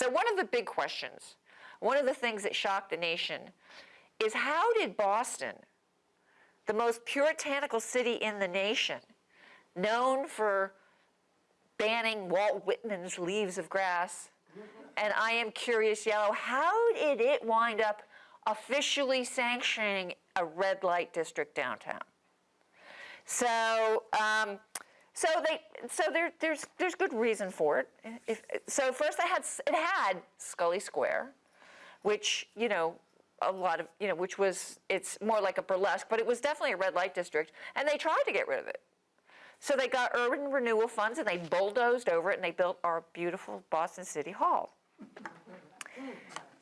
So one of the big questions, one of the things that shocked the nation is how did Boston, the most puritanical city in the nation, known for banning Walt Whitman's Leaves of Grass, and I Am Curious Yellow, how did it wind up officially sanctioning a red light district downtown? So, um, so they, so there, there's, there's good reason for it. If, so first I had, it had Scollay Square, which, you know, a lot of, you know, which was, it's more like a burlesque, but it was definitely a red light district, and they tried to get rid of it. So they got urban renewal funds and they bulldozed over it and they built our beautiful Boston City Hall.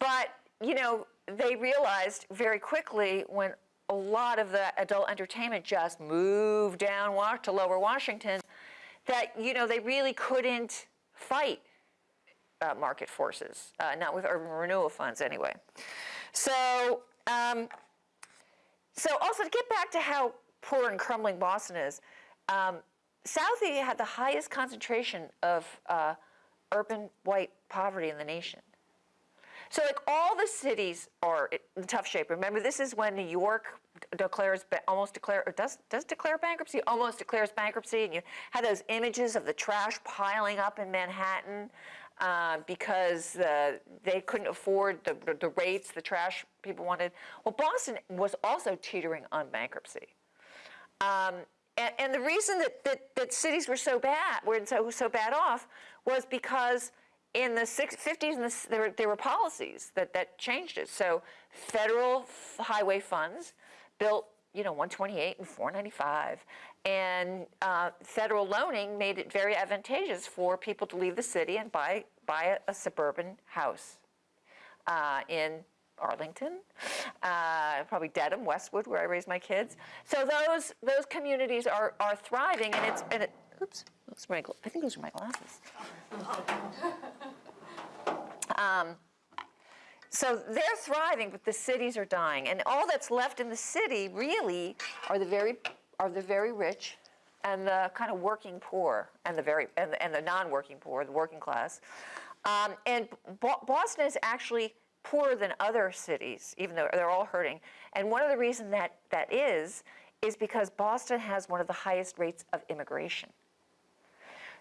But, you know, they realized very quickly when a lot of the adult entertainment just moved down to lower Washington that, you know, they really couldn't fight uh, market forces, uh, not with urban renewal funds anyway. So, um, so also to get back to how poor and crumbling Boston is, um, Southie had the highest concentration of uh, urban white poverty in the nation. So like all the cities are in tough shape. Remember, this is when New York declares, almost declare, or does, does declare bankruptcy, almost declares bankruptcy, and you have those images of the trash piling up in Manhattan uh, because uh, they couldn't afford the, the, the rates the trash people wanted. Well, Boston was also teetering on bankruptcy. Um, and, and, the reason that, that, that, cities were so bad, were so, so bad off, was because in the 50s and the, there, were, there were policies that, that changed it. So federal highway funds built, you know, 128 and 495. And uh, federal loaning made it very advantageous for people to leave the city and buy, buy a, a suburban house uh, in Arlington, uh, probably Dedham, Westwood, where I raised my kids. So those those communities are are thriving, and it's and it, oops, oops my, I think those are my glasses. Um, so they're thriving, but the cities are dying, and all that's left in the city really are the very are the very rich, and the kind of working poor, and the very and the, and the non-working poor, the working class. Um, and Boston is actually poorer than other cities, even though they're all hurting. And one of the reasons that that is, is because Boston has one of the highest rates of immigration.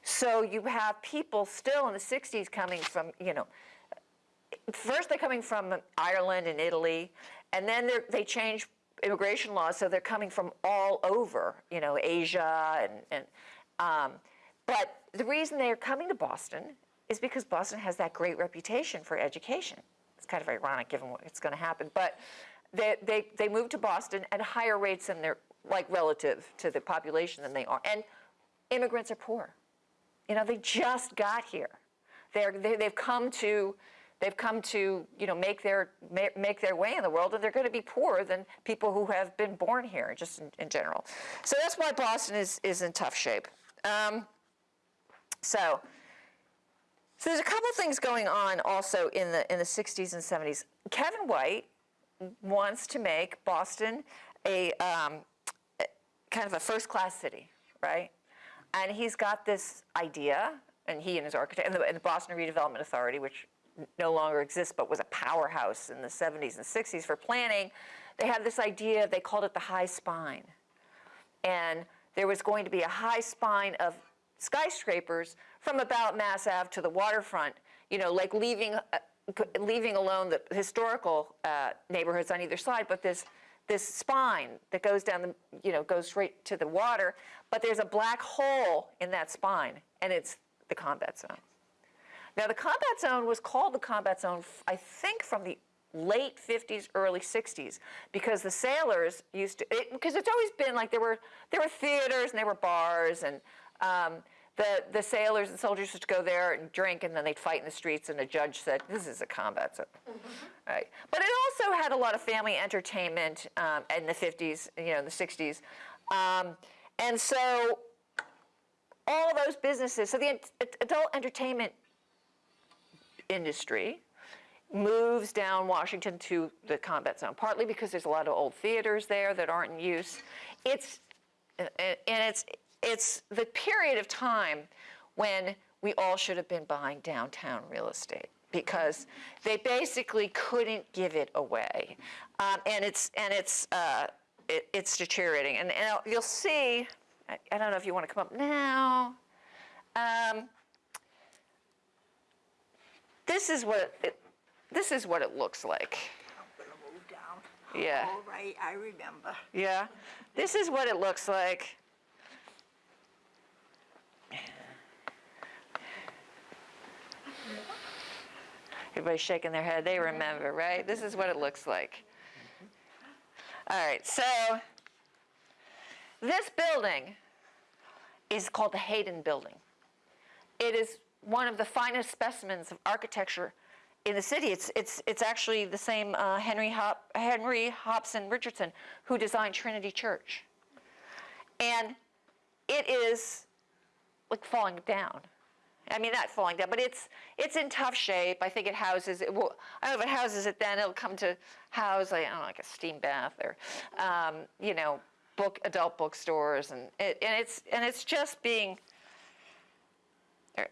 So you have people still in the 60s coming from, you know, first they're coming from Ireland and Italy, and then they change immigration laws, so they're coming from all over, you know, Asia, and, and um, but the reason they're coming to Boston is because Boston has that great reputation for education It's kind of ironic given what's going to happen. But they, they, they move to Boston at higher rates than they're like relative to the population than they are. And immigrants are poor. You know, they just got here. They're, they, they've come to, they've come to, you know, make their, make their way in the world, and they're going to be poorer than people who have been born here, just in, in general. So that's why Boston is, is in tough shape. Um, so so there's a couple things going on also in the in the 60s and 70s. Kevin White wants to make Boston a um, kind of a first-class city, right? And he's got this idea, and he and his architect, and the, and the Boston Redevelopment Authority, which no longer exists but was a powerhouse in the 70s and 60s for planning, they had this idea, they called it the high spine. And there was going to be a high spine of skyscrapers from about Mass Ave to the waterfront, you know, like leaving, uh, leaving alone the historical uh, neighborhoods on either side, but this, this spine that goes down the, you know, goes straight to the water, but there's a black hole in that spine, and it's the combat zone. Now the combat zone was called the combat zone, I think from the late 50s, early 60s, because the sailors used to, because it, it's always been like there were, there were theaters and there were bars and um, the, the sailors and soldiers would go there and drink and then they'd fight in the streets and the judge said, this is a combat zone. Mm -hmm. right. But it also had a lot of family entertainment um, in the 50s, you know, in the 60s. Um, and so all those businesses, so the adult entertainment industry moves down Washington to the combat zone, partly because there's a lot of old theaters there that aren't in use. It's, and it's, it's the period of time when we all should have been buying downtown real estate. because they basically couldn't give it away, um, and it's and it's uh, it, it's deteriorating. And, and you'll see. I, I don't know if you want to come up now. Um, this is what it, this is what it looks like. I'm gonna move down. Yeah. All right, I remember. Yeah, this is what it looks like. Everybody's shaking their head. They remember, right? This is what it looks like. All right, so this building is called the Hayden Building. It is one of the finest specimens of architecture in the city. It's, it's, it's actually the same uh, Henry, Hop, Henry Hobson Richardson who designed Trinity Church. And it is like falling down. I mean, not falling down, but it's it's in tough shape. I think it houses it. Will, I don't know if it houses it. Then it'll come to house like I don't know, like a steam bath or, um, you know, book adult bookstores, and it, and it's and it's just being.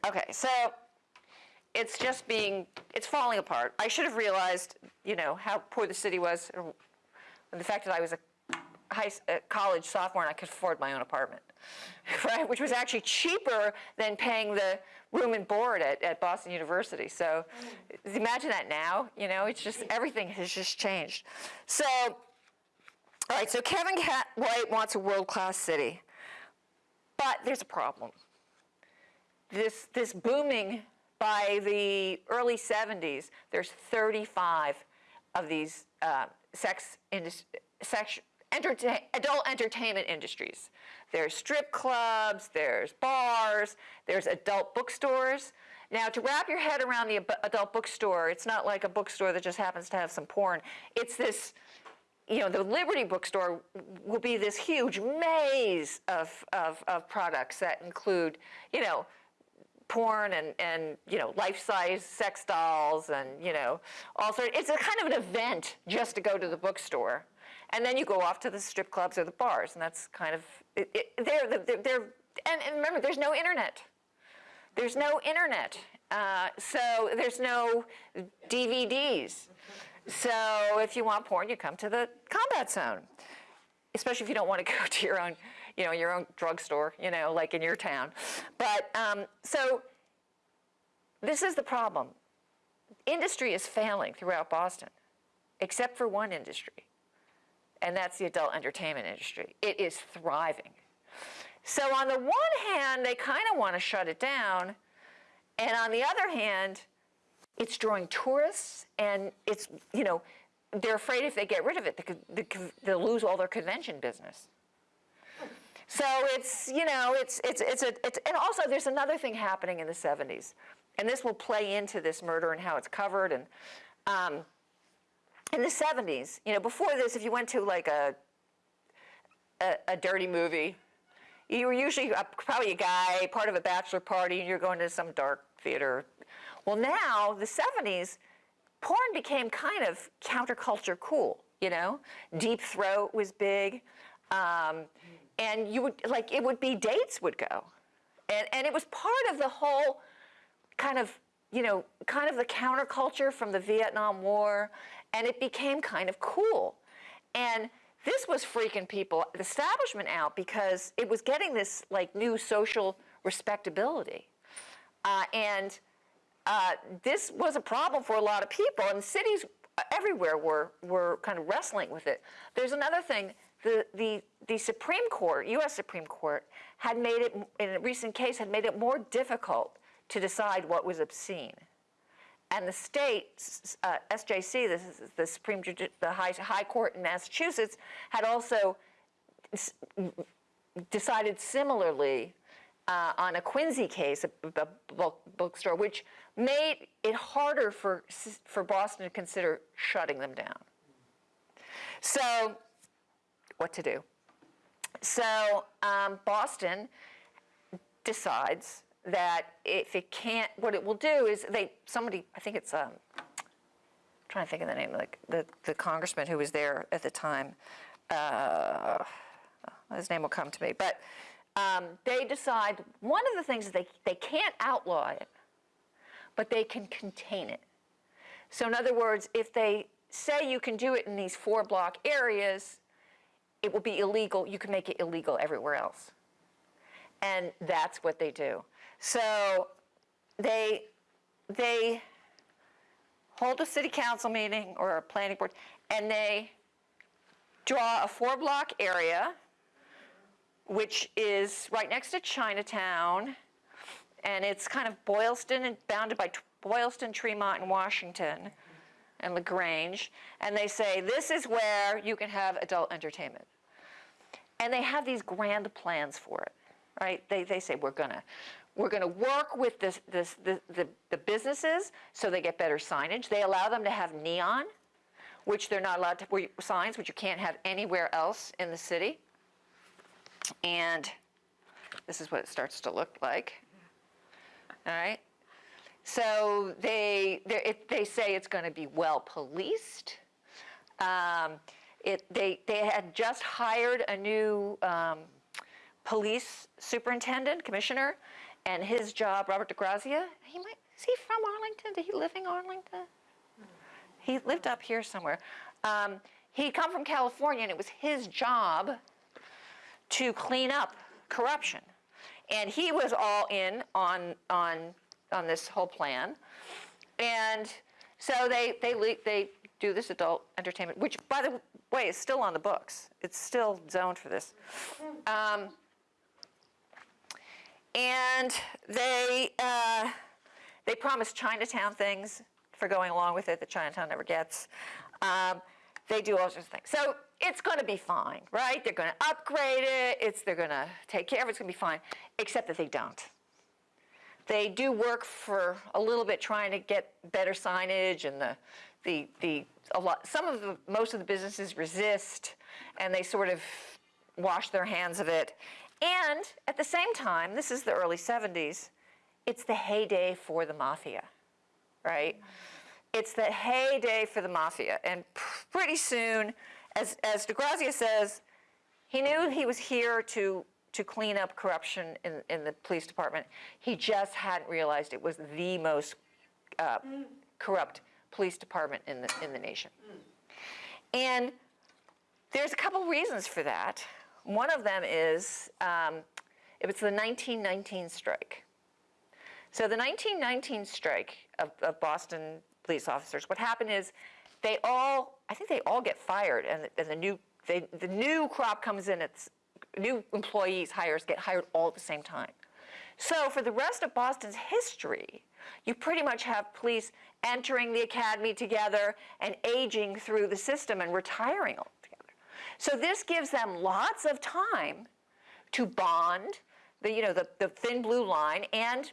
Okay, so it's just being it's falling apart. I should have realized, you know, how poor the city was, and the fact that I was a high a college sophomore and I could afford my own apartment, right? Which was actually cheaper than paying the room and board at, at Boston University. So imagine that now, you know, it's just everything has just changed. So, all right, so Kevin Cat White wants a world-class city, but there's a problem. This, this booming by the early 70s, there's 35 of these uh, sex, sex adult entertainment industries. There's strip clubs, there's bars, there's adult bookstores. Now, to wrap your head around the adult bookstore, it's not like a bookstore that just happens to have some porn. It's this, you know, the Liberty bookstore will be this huge maze of, of, of products that include, you know, porn and, and you know life-size sex dolls and you know also it's a kind of an event just to go to the bookstore and then you go off to the strip clubs or the bars and that's kind of it, it, and, and remember there's no internet there's no internet uh, so there's no dvds so if you want porn you come to the combat zone especially if you don't want to go to your own, you know, your own drugstore, you know, like in your town. But um, so this is the problem. Industry is failing throughout Boston, except for one industry, and that's the adult entertainment industry. It is thriving. So on the one hand, they kind of want to shut it down, and on the other hand, it's drawing tourists, and it's you know they're afraid if they get rid of it, they they'll lose all their convention business. So it's you know it's it's it's a it's, and also there's another thing happening in the 70s, and this will play into this murder and how it's covered and. Um, in the 70s, you know, before this, if you went to like a a, a dirty movie, you were usually a, probably a guy, part of a bachelor party, and you're going to some dark theater. Well, now the 70s, porn became kind of counterculture cool. You know, Deep Throat was big, um, and you would like it would be dates would go, and and it was part of the whole kind of you know kind of the counterculture from the Vietnam War, and it became kind of cool, and this was freaking people, the establishment out because it was getting this like new social respectability, uh, and uh, this was a problem for a lot of people, and cities everywhere were were kind of wrestling with it. There's another thing. The, the, the Supreme Court, U.S. Supreme Court, had made it, in a recent case, had made it more difficult to decide what was obscene. And the state, uh, SJC, this is the Supreme, Judi- the High, High Court in Massachusetts, had also decided similarly uh, on a Quincy case, a, a book, bookstore, which made it harder for, for Boston to consider shutting them down. So, what to do? So, um, Boston decides that if it can't, what it will do is they, somebody, I think it's, um, I'm trying to think of the name the, the, the congressman who was there at the time. Uh, his name will come to me. But um, they decide one of the things is they, they can't outlaw it, but they can contain it. So in other words, if they say you can do it in these four block areas, it will be illegal, you can make it illegal everywhere else. And that's what they do. So they, they hold a city council meeting or a planning board, and they draw a four block area, which is right next to Chinatown, and it's kind of Boylston and bounded by Boylston, Tremont, and Washington, and LaGrange. And they say, this is where you can have adult entertainment. And they have these grand plans for it, right? They, they say, we're gonna, we're gonna work with this, this, the, the, the businesses so they get better signage. They allow them to have neon, which they're not allowed to, signs, which you can't have anywhere else in the city. And this is what it starts to look like. All right? So they, it, they say it's going to be well policed. Um, it, they, they had just hired a new um, police superintendent, commissioner, and his job, Robert DeGrazia, he might, is he from Arlington? Did he live in Arlington? He lived up here somewhere. Um, he'd come from California, and it was his job to clean up corruption. And he was all in on, on, on this whole plan. And so they, they, they do this adult entertainment, which, by the way, is still on the books. It's still zoned for this. Um, and they, uh, they promise Chinatown things for going along with it that Chinatown never gets. Um, they do all sorts of things. So it's going to be fine, right? They're going to upgrade it. It's they're going to take care of it. It's going to be fine, except that they don't. They do work for a little bit trying to get better signage, and the the the a lot. Some of the most of the businesses resist, and they sort of wash their hands of it. And at the same time, this is the early 70s. It's the heyday for the mafia, right? It's the heyday for the mafia. And pretty soon, as, as DeGrazia says, he knew he was here to, to clean up corruption in, in the police department. He just hadn't realized it was the most uh, corrupt police department in the, in the nation. And there's a couple reasons for that. One of them is um, it was the 1919 strike. So the 1919 strike of, of Boston police officers, what happened is they all, I think they all get fired, and, the- and the new, they, the new crop comes in. It's new employees, hires get hired all at the same time. So for the rest of Boston's history, you pretty much have police entering the academy together and aging through the system and retiring. So this gives them lots of time to bond, the you know the, the thin blue line, and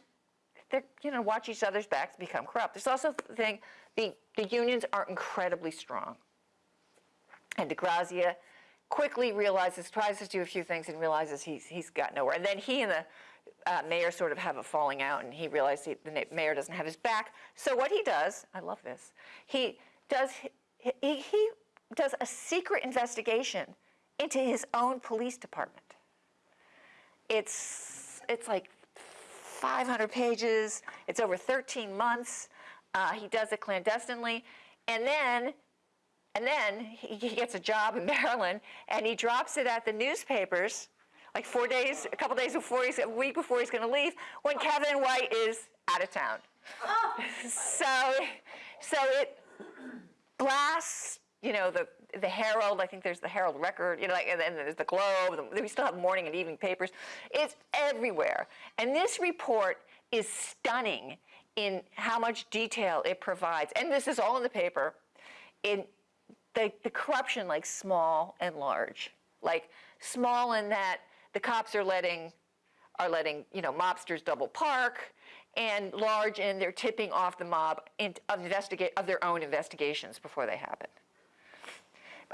they you know watch each other's backs become corrupt. There's also the thing the the unions are incredibly strong, and DeGrazia quickly realizes tries to do a few things and realizes he's he's got nowhere. And then he and the uh, mayor sort of have a falling out, and he realizes he, the mayor doesn't have his back. So what he does, I love this, he does he, he, he does a secret investigation into his own police department. It's it's like 500 pages. It's over 13 months. Uh, he does it clandestinely, and then and then he, he gets a job in Maryland, and he drops it at the newspapers, like four days, a couple days before he's a week before he's going to leave, when Kevin White is out of town. so so it blasts, you know, the the Herald. I think there's the Herald Record, you know, like, and then there's the Globe. The, we still have morning and evening papers. It's everywhere, and this report is stunning in how much detail it provides. And this is all in the paper. In the, the corruption, like small and large, like small in that the cops are letting are letting you know mobsters double park, and large in they're tipping off the mob in, of investigate of their own investigations before they happen.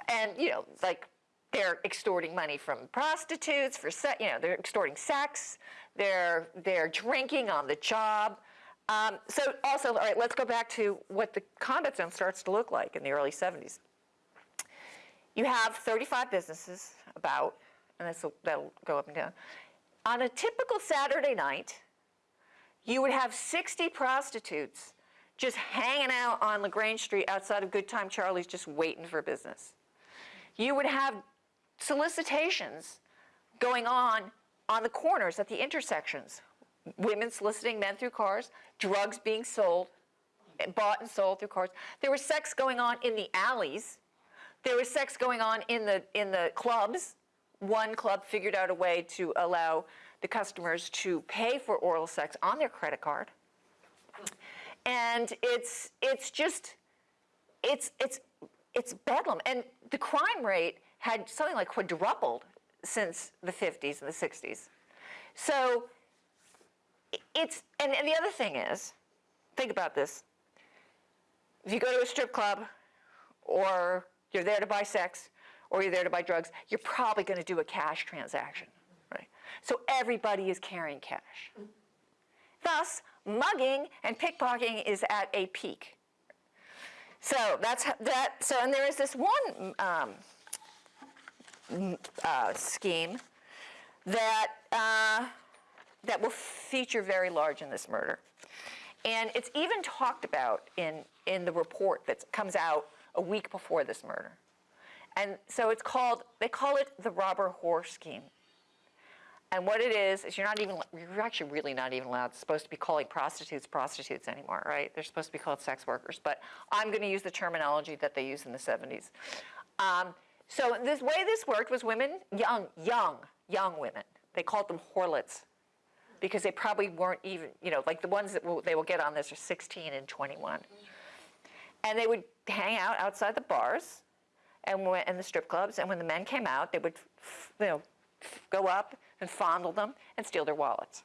And you know, like they're extorting money from prostitutes for se- you know they're extorting sex. They're they're drinking on the job. Um, so also, all right, let's go back to what the combat zone starts to look like in the early 70s. You have 35 businesses about, and that'll go up and down. On a typical Saturday night, you would have 60 prostitutes just hanging out on LaGrange Street outside of Good Time Charlie's just waiting for business. You would have solicitations going on on the corners at the intersections. Women soliciting men through cars, drugs being sold, bought and sold through cars. There was sex going on in the alleys. There was sex going on in the in the clubs. One club figured out a way to allow the customers to pay for oral sex on their credit card. And it's it's just it's it's it's bedlam. And the crime rate had something like quadrupled since the 50s and the 60s. So it's and, and the other thing is, think about this. If you go to a strip club or you're there to buy sex or you're there to buy drugs, you're probably going to do a cash transaction, right? So everybody is carrying cash. Thus, mugging and pickpocketing is at a peak. So that's that. So and there is this one um, uh, scheme that uh, that will feature very large in this murder, and it's even talked about in in the report that comes out a week before this murder. And so it's called. They call it the robber whore scheme. And what it is is you're not even you're actually really not even allowed supposed to be calling prostitutes prostitutes anymore, right? They're supposed to be called sex workers. But I'm going to use the terminology that they used in the 70s. Um, so this way this worked was women, young, young, young women. They called them whorelets because they probably weren't even, you know, like the ones that will, they will get on this are 16 and 21. And they would hang out outside the bars and, and the strip clubs. And when the men came out, they would, you know, go up and fondle them and steal their wallets.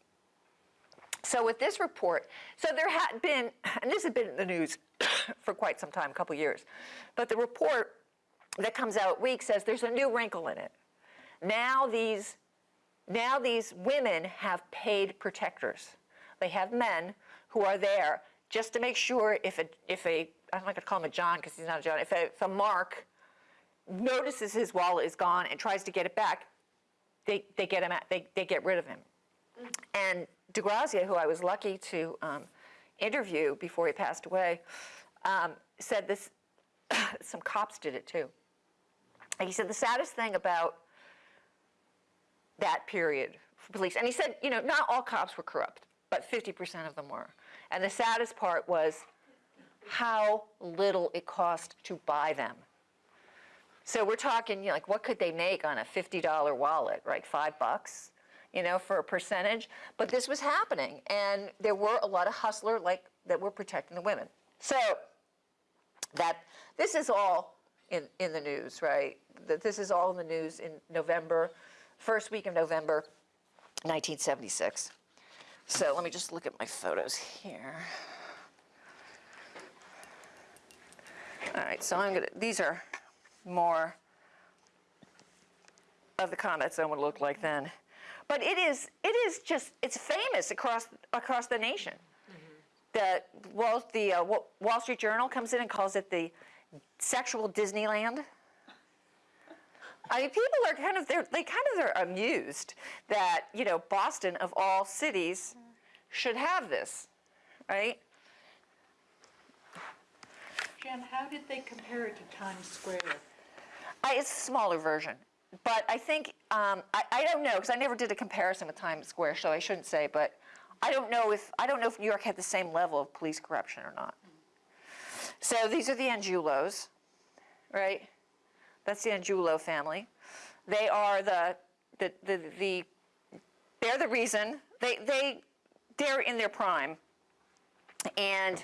So with this report, so there had been, and this had been in the news for quite some time, a couple years, but the report that comes out week says there's a new wrinkle in it. Now these, now these women have paid protectors. They have men who are there just to make sure if a, if a I'm not going to call him a John because he's not a John, if a, if a Mark notices his wallet is gone and tries to get it back, they, they get him out, they, they get rid of him. And DeGrazia, who I was lucky to um, interview before he passed away, um, said this, some cops did it too. And he said the saddest thing about that period for police, and he said, you know, not all cops were corrupt, but 50% of them were. And the saddest part was how little it cost to buy them. So we're talking, you know, like, what could they make on a $50 wallet, right? Five bucks, you know, for a percentage. But this was happening, and there were a lot of hustler like that were protecting the women. So that this is all in, in the news, right? That this is all in the news in November, first week of November, 1976. So let me just look at my photos here. All right, so I'm gonna, these are more of the comments than would look like then. But it is, it is just, it's famous across, across the nation. The Wall, the uh, Wall Street Journal comes in and calls it the sexual Disneyland. I mean, people are kind of, they're, they kind of are amused that, you know, Boston of all cities should have this, right? Jen, how did they compare it to Times Square? I, it's a smaller version, but I think um, I, I don't know because I never did a comparison with Times Square, so I shouldn't say. But I don't know if I don't know if New York had the same level of police corruption or not. So these are the Angiulos, right? That's the Angiulo family. They are the the the, the they're the reason they they they're in their prime, and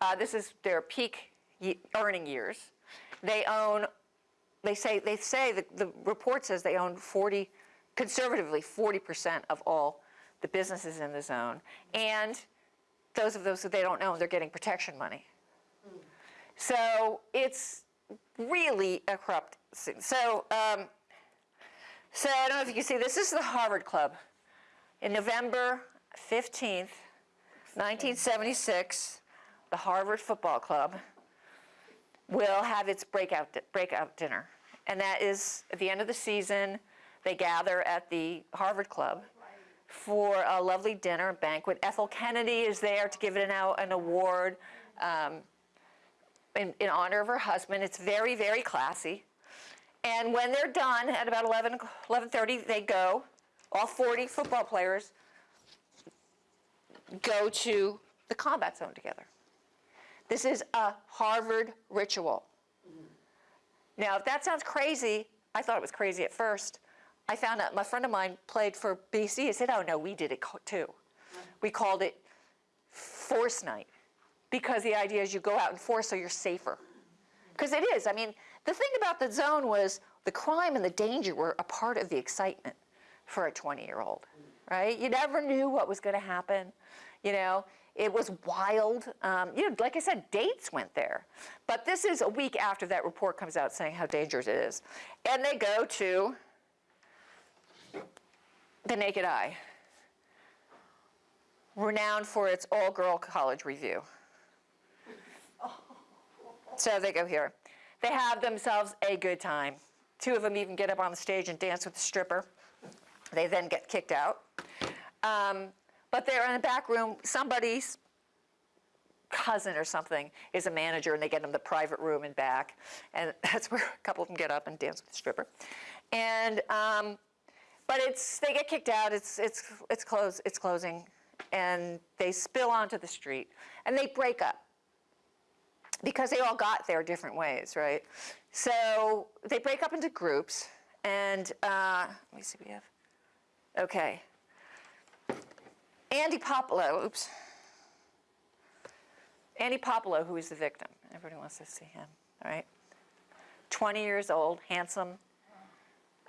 uh, this is their peak earning years. They own they say they say the, the report says they own 40 conservatively 40% of all the businesses in the zone and those of those that they don't own they're getting protection money so it's really a corrupt scene. so um, so i don't know if you can see this is the harvard club in november 15th 1976 the harvard football club will have its breakout, breakout dinner. And that is at the end of the season, they gather at the Harvard Club for a lovely dinner banquet. Ethel Kennedy is there to give it an, an award. um, in, in honor of her husband. It's very, very classy. And when they're done at about 11, 11.30, they go, all 40 football players go to the combat zone together. This is a Harvard ritual. Now, if that sounds crazy, I thought it was crazy at first. I found out my friend of mine played for BC. He said, "Oh no, we did it too. We called it force night because the idea is you go out and force so you're safer. Because it is. I mean, the thing about the zone was the crime and the danger were a part of the excitement for a 20-year-old, right? You never knew what was going to happen. You know, it was wild. Um, you know, like I said, dates went there. But this is a week after that report comes out saying how dangerous it is. And they go to the Naked Eye, renowned for its all-girl college revue. So they go here. They have themselves a good time. Two of them even get up on the stage and dance with the stripper. They then get kicked out. Um, but they're in the back room. Somebody's cousin or something is a manager, and they get them the private room and back. And that's where a couple of them get up and dance with the stripper. And um, but it's they get kicked out. It's it's it's close. It's closing, and they spill onto the street, and they break up because they all got there different ways, right? So they break up into groups, and uh, let me see, we have, okay. Andy Puopolo, oops. Andy Puopolo, who is the victim. Everybody wants to see him, all right? 20 years old, handsome.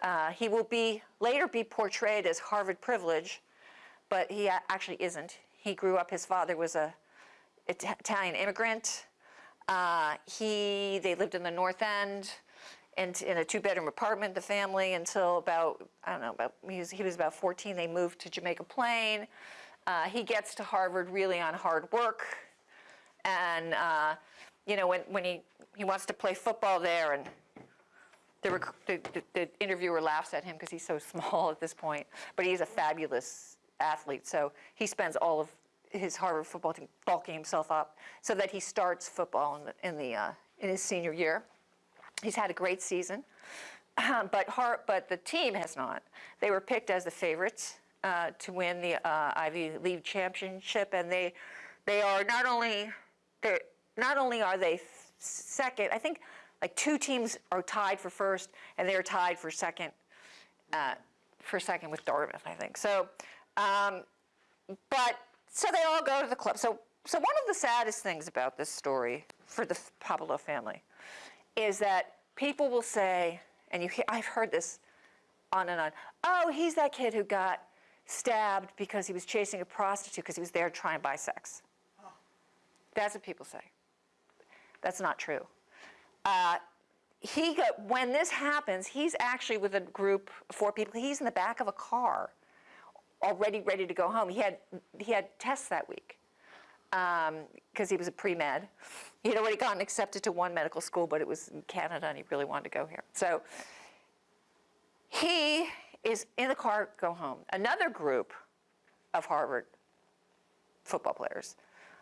Uh, he will be later be portrayed as Harvard privilege, but he actually isn't. He grew up, his father was a Ita- Italian immigrant. Uh, he, they lived in the North End and in a two-bedroom apartment, the family, until about, I don't know, about, he was, he was about 14, they moved to Jamaica Plain. Uh, he gets to Harvard really on hard work. And, uh, you know, when, when he, he wants to play football there and the, the, the interviewer laughs at him because he's so small at this point, but he's a fabulous athlete. So he spends all of his Harvard football team bulking himself up so that he starts football in the, in, the, uh, in his senior year. He's had a great season, but Har- but the team has not. They were picked as the favorites uh, to win the uh, Ivy League championship, and they they are not only they not only are they second. I think like two teams are tied for first, and they're tied for second. Uh, for second with Dartmouth, I think. So, um, but so they all go to the club. So, so one of the saddest things about this story for the Puopolo family is that people will say, and you, I've heard this on and on. Oh, he's that kid who got stabbed because he was chasing a prostitute because he was there trying to buy sex. That's what people say. That's not true. Uh, he got, when this happens, he's actually with a group of four people. He's in the back of a car, already ready to go home. He had he had tests that week because he was a pre med. He had already gotten accepted to one medical school, but it was in Canada, and he really wanted to go here. So he is in the car, go home. Another group of Harvard football players.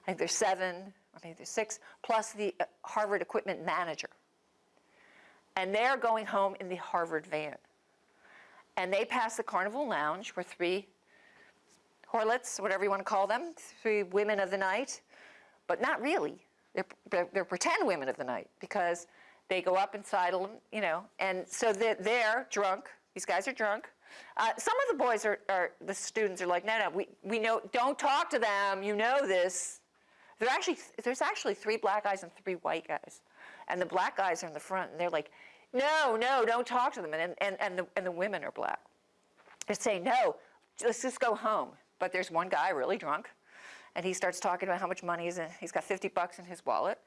I think there's seven, I think there's six, plus the uh, Harvard equipment manager. And they're going home in the Harvard van. And they pass the Carnival Lounge where three whorelets, whatever you want to call them, three women of the night, but not really. They're, they're, pretend women of the night because they go up and sidle, you know, and so they're, they're drunk. These guys are drunk. Uh, some of the boys are, are, the students are like, no, no, we, we know, don't talk to them. You know this. Actually, there's actually three black guys and three white guys. And the black guys are in the front and they're like, no, no, don't talk to them. And, and, and, the, and the women are black. They're saying, no, let's just go home. But there's one guy really drunk, and he starts talking about how much money in. He's got 50 bucks in his wallet,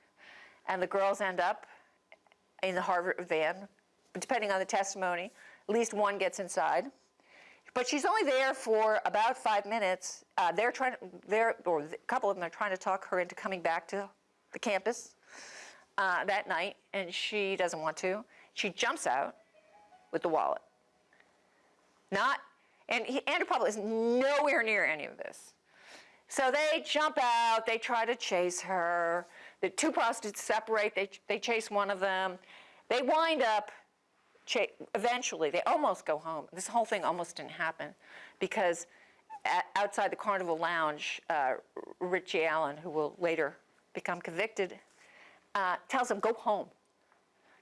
and the girls end up in the Harvard van. Depending on the testimony, at least one gets inside. But she's only there for about five minutes. Uh, they're trying, they're, or a couple of them are trying to talk her into coming back to the campus uh, that night, and she doesn't want to. She jumps out with the wallet. Not, and he, Andrew Puopolo is nowhere near any of this. So they jump out, they try to chase her, the two prostitutes separate, they, they chase one of them. They wind up, eventually, they almost go home. This whole thing almost didn't happen because at, outside the Carnival Lounge, uh, Richie Allen, who will later become convicted, uh, tells them, go home.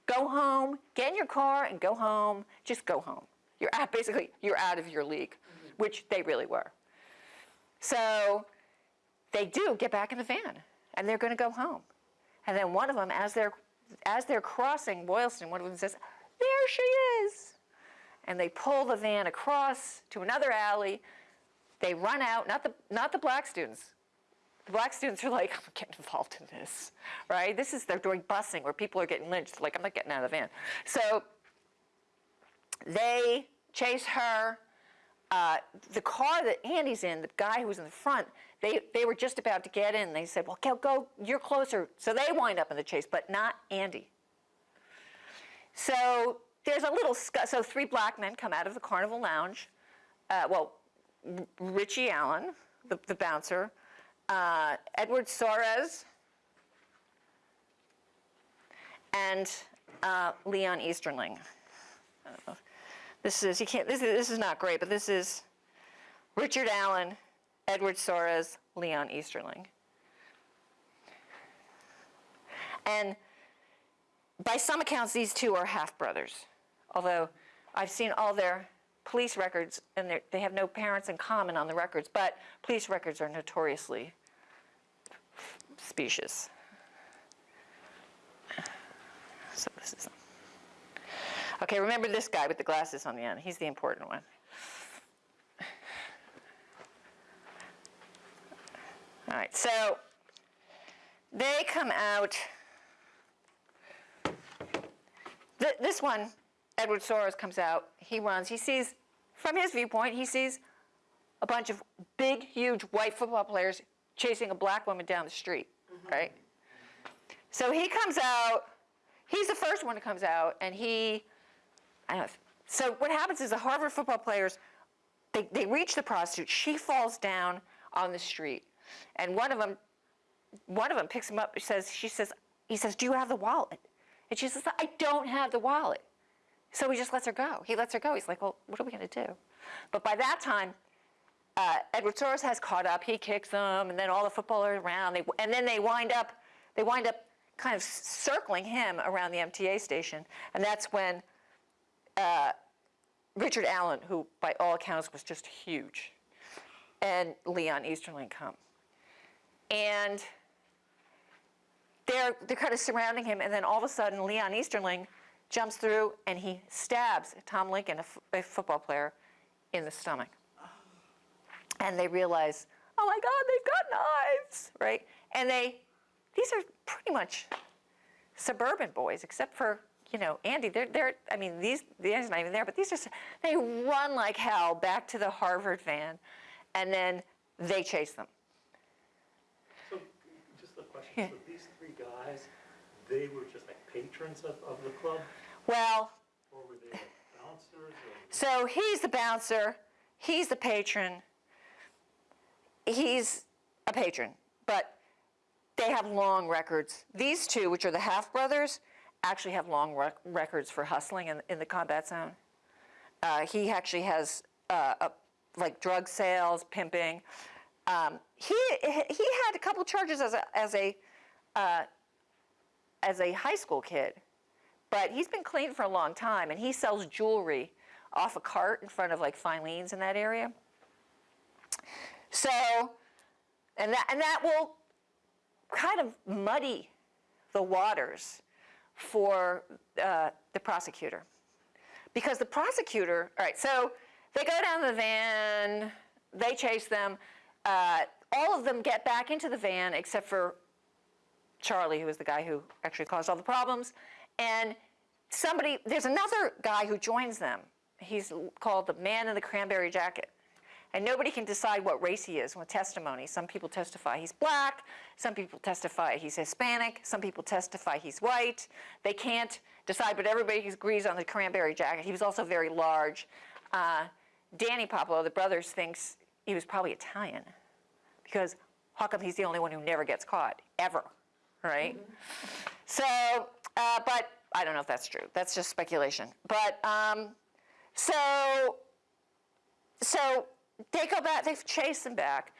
Go home, get in your car and go home. Just go home. You're out, basically, you're out of your league, which they really were. So they do get back in the van and they're going to go home. And then one of them, as they're, as they're crossing Boylston, one of them says, There she is. And they pull the van across to another alley. They run out, not the, not the black students. The black students are like, I'm getting involved in this, right? This is, they're doing busing where people are getting lynched. Like, I'm not getting out of the van. So they chase her. Uh, the car that Andy's in, the guy who was in the front, they, they were just about to get in. They said, well, go, go, you're closer. So they wind up in the chase, but not Andy. So there's a little, so three black men come out of the Carnival Lounge. Uh, well, Richie Allen, the, the bouncer, uh, Edward Soares, and uh, Leon Easterling. This is you can't. This is this is not great, but this is Richard Allen, Edward Soares, Leon Easterling, and by some accounts, these two are half brothers. Although I've seen all their police records, and they're- have no parents in common on the records, but police records are notoriously specious. So this is. Okay, remember this guy with the glasses on the end. He's the important one. All right, so they come out. Th- this one, Edward Soares comes out. He runs. He sees, from his viewpoint, he sees a bunch of big, huge white football players chasing a black woman down the street, mm-hmm. right? So he comes out. He's the first one who comes out, and he, I don't know. So what happens is the Harvard football players, they, they reach the prostitute. She falls down on the street, and one of them, one of them picks him up. Says she says he says, "Do you have the wallet?" And she says, "I don't have the wallet." So he just lets her go. He lets her go. He's like, "Well, what are we going to do?" But by that time, uh, Edward Soares has caught up. He kicks them, and then all the footballers around. They, and then they wind up, they wind up kind of circling him around the MTA station, and that's when uh, Richard Allen, who by all accounts was just huge, and Leon Easterling come, and they're they're kind of surrounding him, and then all of a sudden Leon Easterling jumps through and he stabs Tom Lincoln, a, f- a football player, in the stomach and they realize, oh my God, they've got knives, right? And they, these are pretty much suburban boys, except for you know Andy. They're they're. I mean, these the Andy's not even there, but these are, they run like hell back to the Harvard van, and then they chase them. So, just a question, Yeah. so these guys, they were just like patrons of, of the club, Well, or were they like bouncers, or? so he's the bouncer, he's the patron. He's a patron, but they have long records. These two, which are the half brothers, actually have long rec- records for hustling in, in the combat zone. Uh, he actually has uh, a, like drug sales, pimping. Um, he he had a couple charges as a as a uh, as a high school kid, but he's been clean for a long time, and he sells jewelry off a cart in front of like Filene's in that area. So, and that and that will kind of muddy the waters for uh, the prosecutor. Because the prosecutor, all right, so they go down the van, they chase them. Uh, all of them get back into the van except for Charlie, who was the guy who actually caused all the problems. And somebody, there's another guy who joins them. He's called the man in the cranberry jacket. And nobody can decide what race he is with testimony. Some people testify he's black, some people testify he's Hispanic, some people testify he's white. They can't decide, but everybody agrees on the cranberry jacket. He was also very large. Uh, Danny Puopolo, the brothers, thinks he was probably Italian because how come he's the only one who never gets caught, ever? Right? So, uh, but I don't know if that's true. That's just speculation. But um, so, so they go back. They chase him back.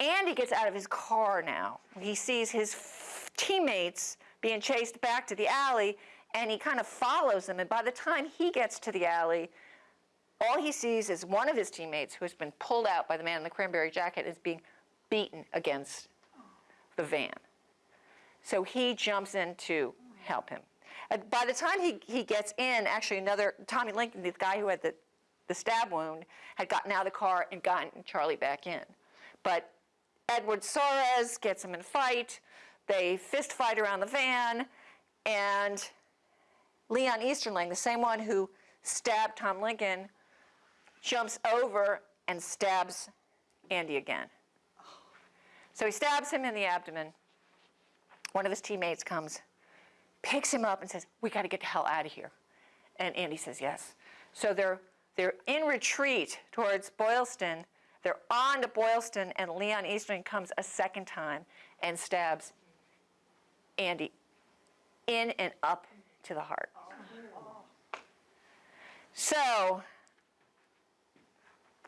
Andy gets out of his car now. He sees his f- teammates being chased back to the alley, and he kind of follows them. And by the time he gets to the alley, all he sees is one of his teammates who has been pulled out by the man in the cranberry jacket is being beaten against the van. So he jumps in to help him. By the time he, he gets in, actually another, Tommy Lincoln, the guy who had the, the stab wound, had gotten out of the car and gotten Charlie back in. But Edward Soares gets him in a fight. They fist fight around the van, and Leon Easterling, the same one who stabbed Tom Lincoln, jumps over and stabs Andy again. So he stabs him in the abdomen. One of his teammates comes, picks him up, and says, "We got to get the hell out of here." And Andy says, "Yes." So they're they're in retreat towards Boylston. They're on to Boylston, and Leon Easterling comes a second time and stabs Andy in and up to the heart. So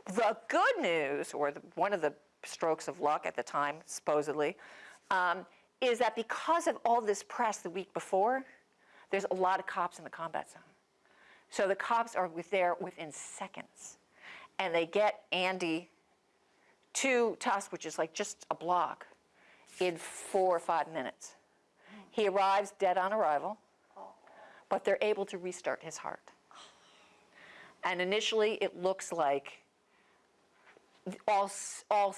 the good news, or the, one of the strokes of luck at the time, supposedly, um, is that because of all this press the week before, there's a lot of cops in the combat zone. So the cops are with there within seconds, and they get Andy to Tufts, which is like just a block, in four or five minutes. He arrives dead on arrival, but they're able to restart his heart. And initially, it looks like all, all,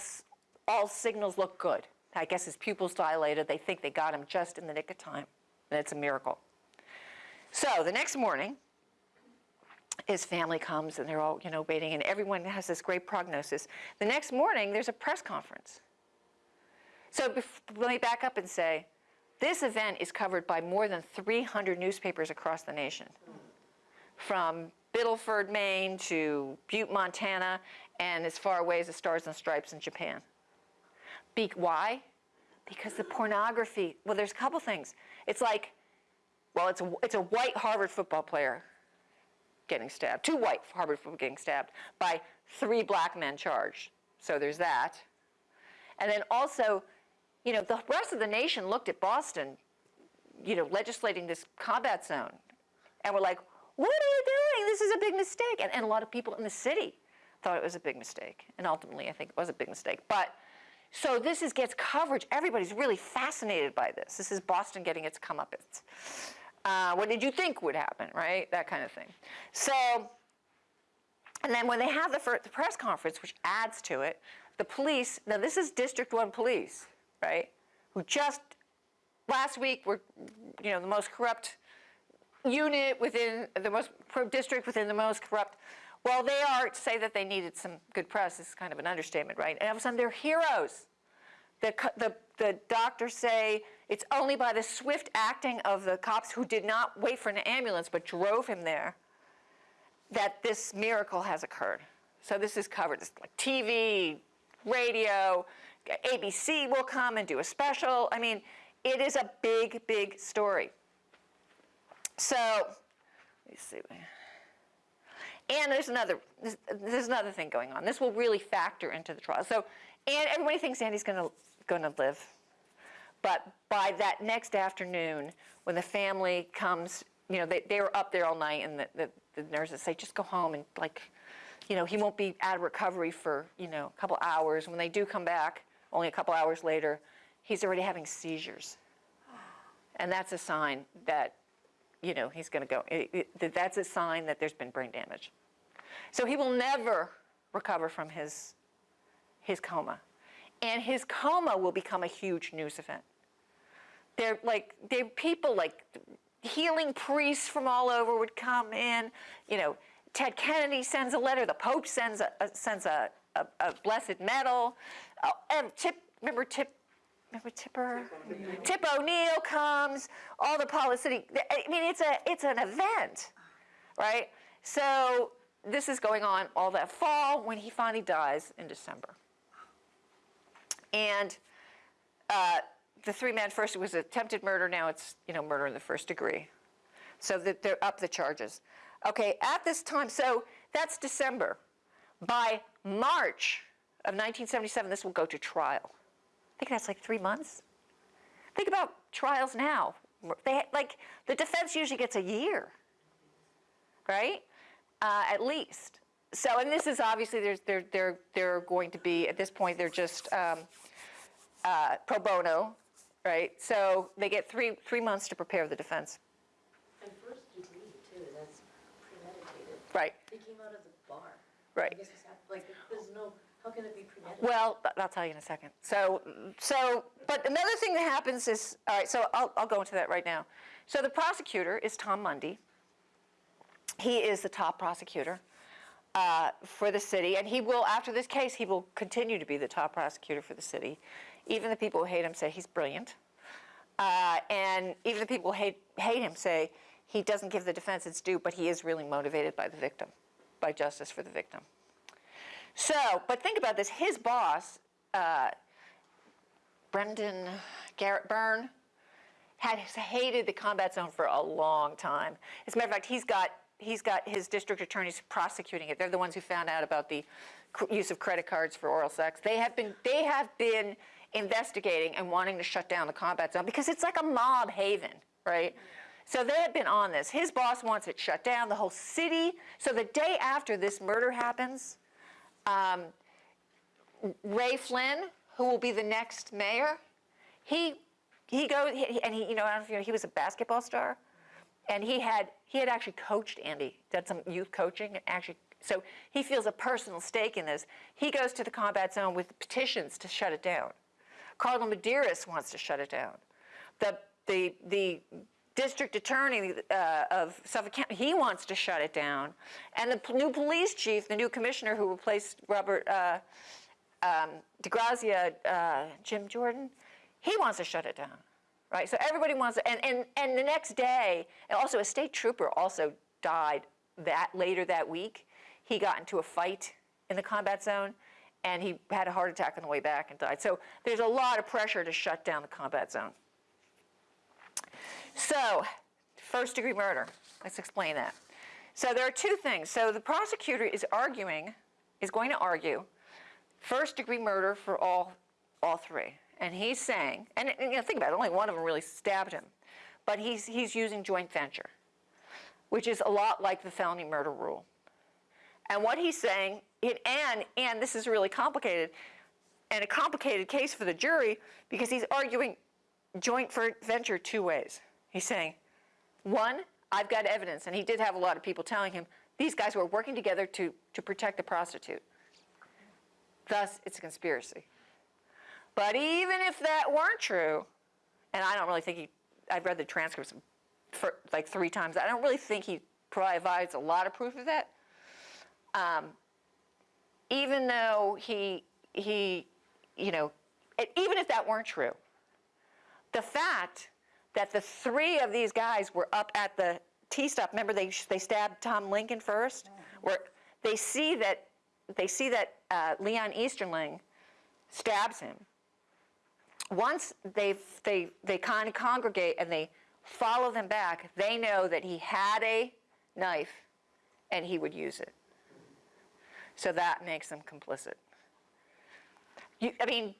all signals look good. I guess his pupils dilated. They think they got him just in the nick of time, and it's a miracle. So the next morning, his family comes and they're all, you know, waiting, and everyone has this great prognosis. The next morning, there's a press conference. So let me back up and say, this event is covered by more than 300 newspapers across the nation, from Biddleford, Maine to Butte, Montana, and as far away as the Stars and Stripes in Japan. Be- why? Because the pornography, well, there's a couple things. It's like, well, it's a, it's a white Harvard football player getting stabbed, two white Harvard football getting stabbed by three black men charged. So there's that. And then also, you know, the rest of the nation looked at Boston, you know, legislating this combat zone, and we're like, what are you doing? This is a big mistake. And, and a lot of people in the city thought it was a big mistake. And ultimately, I think it was a big mistake. But so this is, gets coverage. Everybody's really fascinated by this. This is Boston getting its comeuppance. Uh, what did you think would happen, right? That kind of thing. So, and then when they have the, fir- the press conference, which adds to it, the police, now this is District 1 police, right? Who just last week were, you know, the most corrupt unit within the most district within the most corrupt. Well, they are say that they needed some good press is kind of an understatement, right? And all of a sudden they're heroes. The, the, the doctors say it's only by the swift acting of the cops who did not wait for an ambulance but drove him there that this miracle has occurred. So this is covered. It's like TV, radio, ABC will come and do a special. I mean, it is a big, big story. So, let me see. And there's another, there's, there's another thing going on. This will really factor into the trial. So, and everybody thinks Andy's going to live, but by that next afternoon, when the family comes, you know, they, they were up there all night, and the, the, the nurses say, just go home and like, you know, he won't be out of recovery for you know a couple hours. When they do come back, only a couple hours later, he's already having seizures, and that's a sign that you know, he's going to go. It- it- that's a sign that there's been brain damage. So he will never recover from his, his coma. And his coma will become a huge news event. They're like, they're people like healing priests from all over would come in. You know, Ted Kennedy sends a letter. The Pope sends a, a sends a, a, a blessed medal. Uh, and Tip, remember Tip, remember Tipper? Tip O'Neill comes. All the policy. I mean, it's a it's an event, right? So this is going on all that fall when he finally dies in December. And uh, the three-man first, was attempted murder, now it's, you know, murder in the first degree. So that they're up the charges. Okay, at this time, so that's December. By March of 1977, this will go to trial. I think that's like three months. Think about trials now. They, like, the defense usually gets a year, right? Uh, at least. So, and this is obviously, there's, they're, they're, they're going to be, at this point, they're just um, uh, pro bono, right? So they get three, three months to prepare the defense. And first degree too, that's premeditated. Right, They came out of the bar. Right. I guess it's like, there's no, how can it be premeditated? well, I'll tell you in a second. So, so, but another thing that happens is, all right, so I'll, I'll go into that right now. So the prosecutor is Tom Mundy. He is the top prosecutor uh, for the city, and he will, after this case, he will continue to be the top prosecutor for the city. Even the people who hate him say he's brilliant. Uh, and even the people who hate, hate him say he doesn't give the defense its due, but he is really motivated by the victim, by justice for the victim. So, but think about this. His boss, uh, Brendan Garrett Byrne, had hated the combat zone for a long time. As a matter of fact, he's got he's got his district attorneys prosecuting it. They're the ones who found out about the use of credit cards for oral sex. They have been they have been investigating and wanting to shut down the combat zone because it's like a mob haven, right? So they have been on this. His boss wants it shut down, the whole city. So the day after this murder happens, um, Ray Flynn, who will be the next mayor, he he goes he, and he you know I don't know if you know he was a basketball star, and he had he had actually coached Andy, did some youth coaching actually. So he feels a personal stake in this. He goes to the combat zone with petitions to shut it down. Carla Medeiros wants to shut it down. The the the district attorney uh, of Suffolk County he wants to shut it down, and the new police chief, the new commissioner who replaced Robert. Uh, um, diGrazia, uh, Jim Jordan, he wants to shut it down, right? So everybody wants to, and, and, and the next day, also a state trooper also died that later that week. He got into a fight in the combat zone, and he had a heart attack on the way back and died. So there's a lot of pressure to shut down the combat zone. So, first degree murder. Let's explain that. So there are two things. So the prosecutor is arguing, is going to argue first degree murder for all, all three. And he's saying, and, and, you know, think about it, only one of them really stabbed him, but he's, he's using joint venture, which is a lot like the felony murder rule. And what he's saying, it, and, and this is really complicated, and a complicated case for the jury because he's arguing joint venture two ways. He's saying, one, I've got evidence, and he did have a lot of people telling him these guys were working together to, to protect the prostitute. Thus, it's a conspiracy. But even if that weren't true, and I don't really think he, I've read the transcripts for like three times, I don't really think he provides a lot of proof of that. Um, even though he, he, you know, even if that weren't true, the fact that the three of these guys were up at the T stop, remember they, they stabbed Tom Lincoln first? Where they see that, they see that uh, Leon Easterling stabs him. Once they, they, they kind of congregate and they follow them back, they know that he had a knife and he would use it. So that makes them complicit. You, I mean,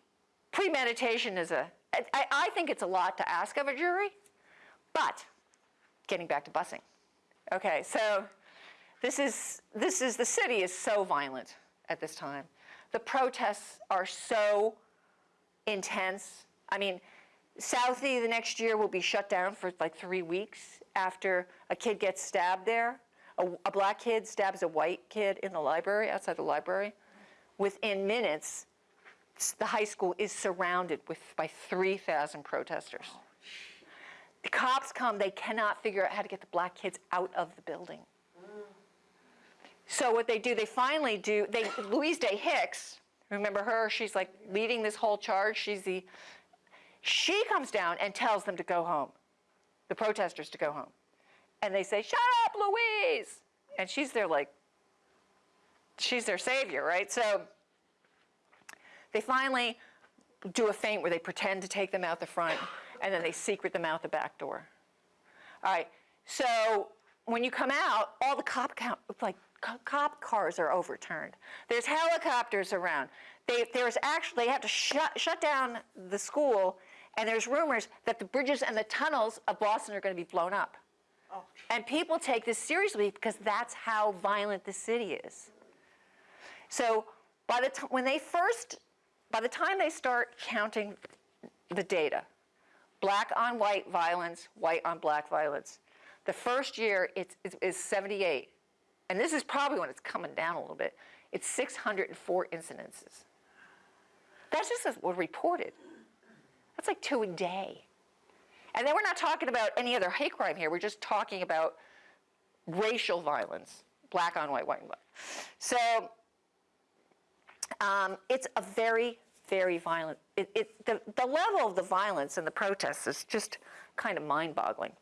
premeditation is a, I, I think it's a lot to ask of a jury, but getting back to busing. Okay, so this is, this is, the city is so violent at this time. The protests are so intense. I mean, Southie the next year will be shut down for like three weeks after a kid gets stabbed there. A, a black kid stabs a white kid in the library, outside the library. Within minutes, the high school is surrounded with by 3,000 protesters. Oh, the cops come, they cannot figure out how to get the black kids out of the building. Mm. So what they do, they finally do, they, Louise Day Hicks, remember her, she's like leading this whole charge, she's the, she comes down and tells them to go home, the protesters to go home. And they say, shut up, Louise! And she's their like, she's their savior, right? So they finally do a feint where they pretend to take them out the front and then they secret them out the back door. All right, so when you come out, all the cop like cop cars are overturned. There's helicopters around. They, there's actually, they have to shut, shut down the school, and there's rumors that the bridges and the tunnels of Boston are going to be blown up. Oh. And people take this seriously because that's how violent the city is. So by the time, when they first, by the time they start counting the data, black on white violence, white on black violence, the first year it's, it's, is 78. And this is probably when it's coming down a little bit. It's 604 incidences. That's just what reported. That's like two a day. And then we're not talking about any other hate crime here. We're just talking about racial violence, black on white, white on black. So um, it's a very, very violent. It, it, the, the level of the violence and the protests is just kind of mind-boggling.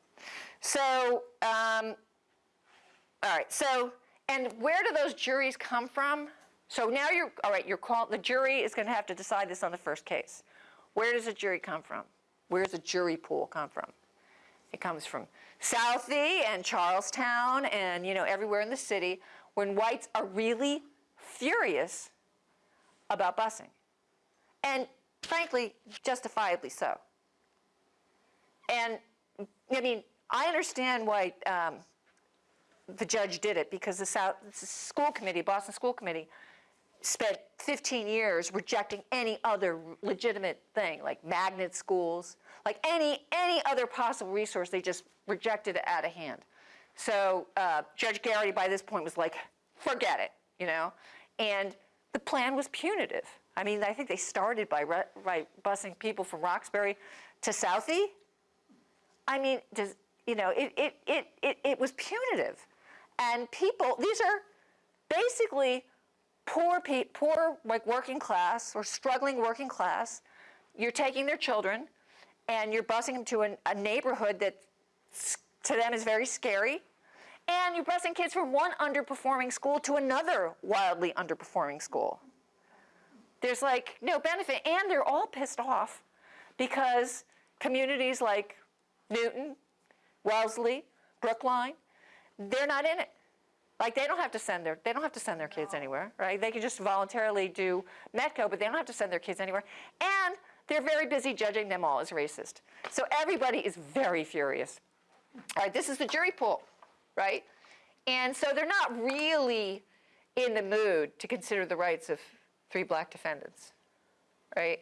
So, um, all right. So, and where do those juries come from? So now you're all right. You're called. The jury is going to have to decide this on the first case. Where does a jury come from? Where does a jury pool come from? It comes from Southie and Charlestown and you know everywhere in the city when whites are really furious about busing. And frankly, justifiably so. And I mean, I understand why um, the judge did it because the South the school committee, Boston School Committee, spent 15 years rejecting any other legitimate thing like magnet schools, like any any other possible resource. They just rejected it out of hand. So uh, Judge Garrity by this point was like, forget it, you know, and the plan was punitive. I mean, I think they started by, by busing people from Roxbury to Southie. I mean, does, you know, it, it, it, it, it was punitive. And people, these are basically poor, pe- poor like working class or struggling working class. You're taking their children and you're busing them to an, a neighborhood that to them is very scary. And you're busing kids from one underperforming school to another wildly underperforming school. There's like no benefit. And they're all pissed off because communities like Newton, Wellesley, Brookline, they're not in it. Like they don't have to send their they don't have to send their kids anywhere, right? They can just voluntarily do Metco, but they don't have to send their kids anywhere. And they're very busy judging them all as racist. So everybody is very furious. All right, this is the jury pool, right? And so they're not really in the mood to consider the rights of three black defendants, right?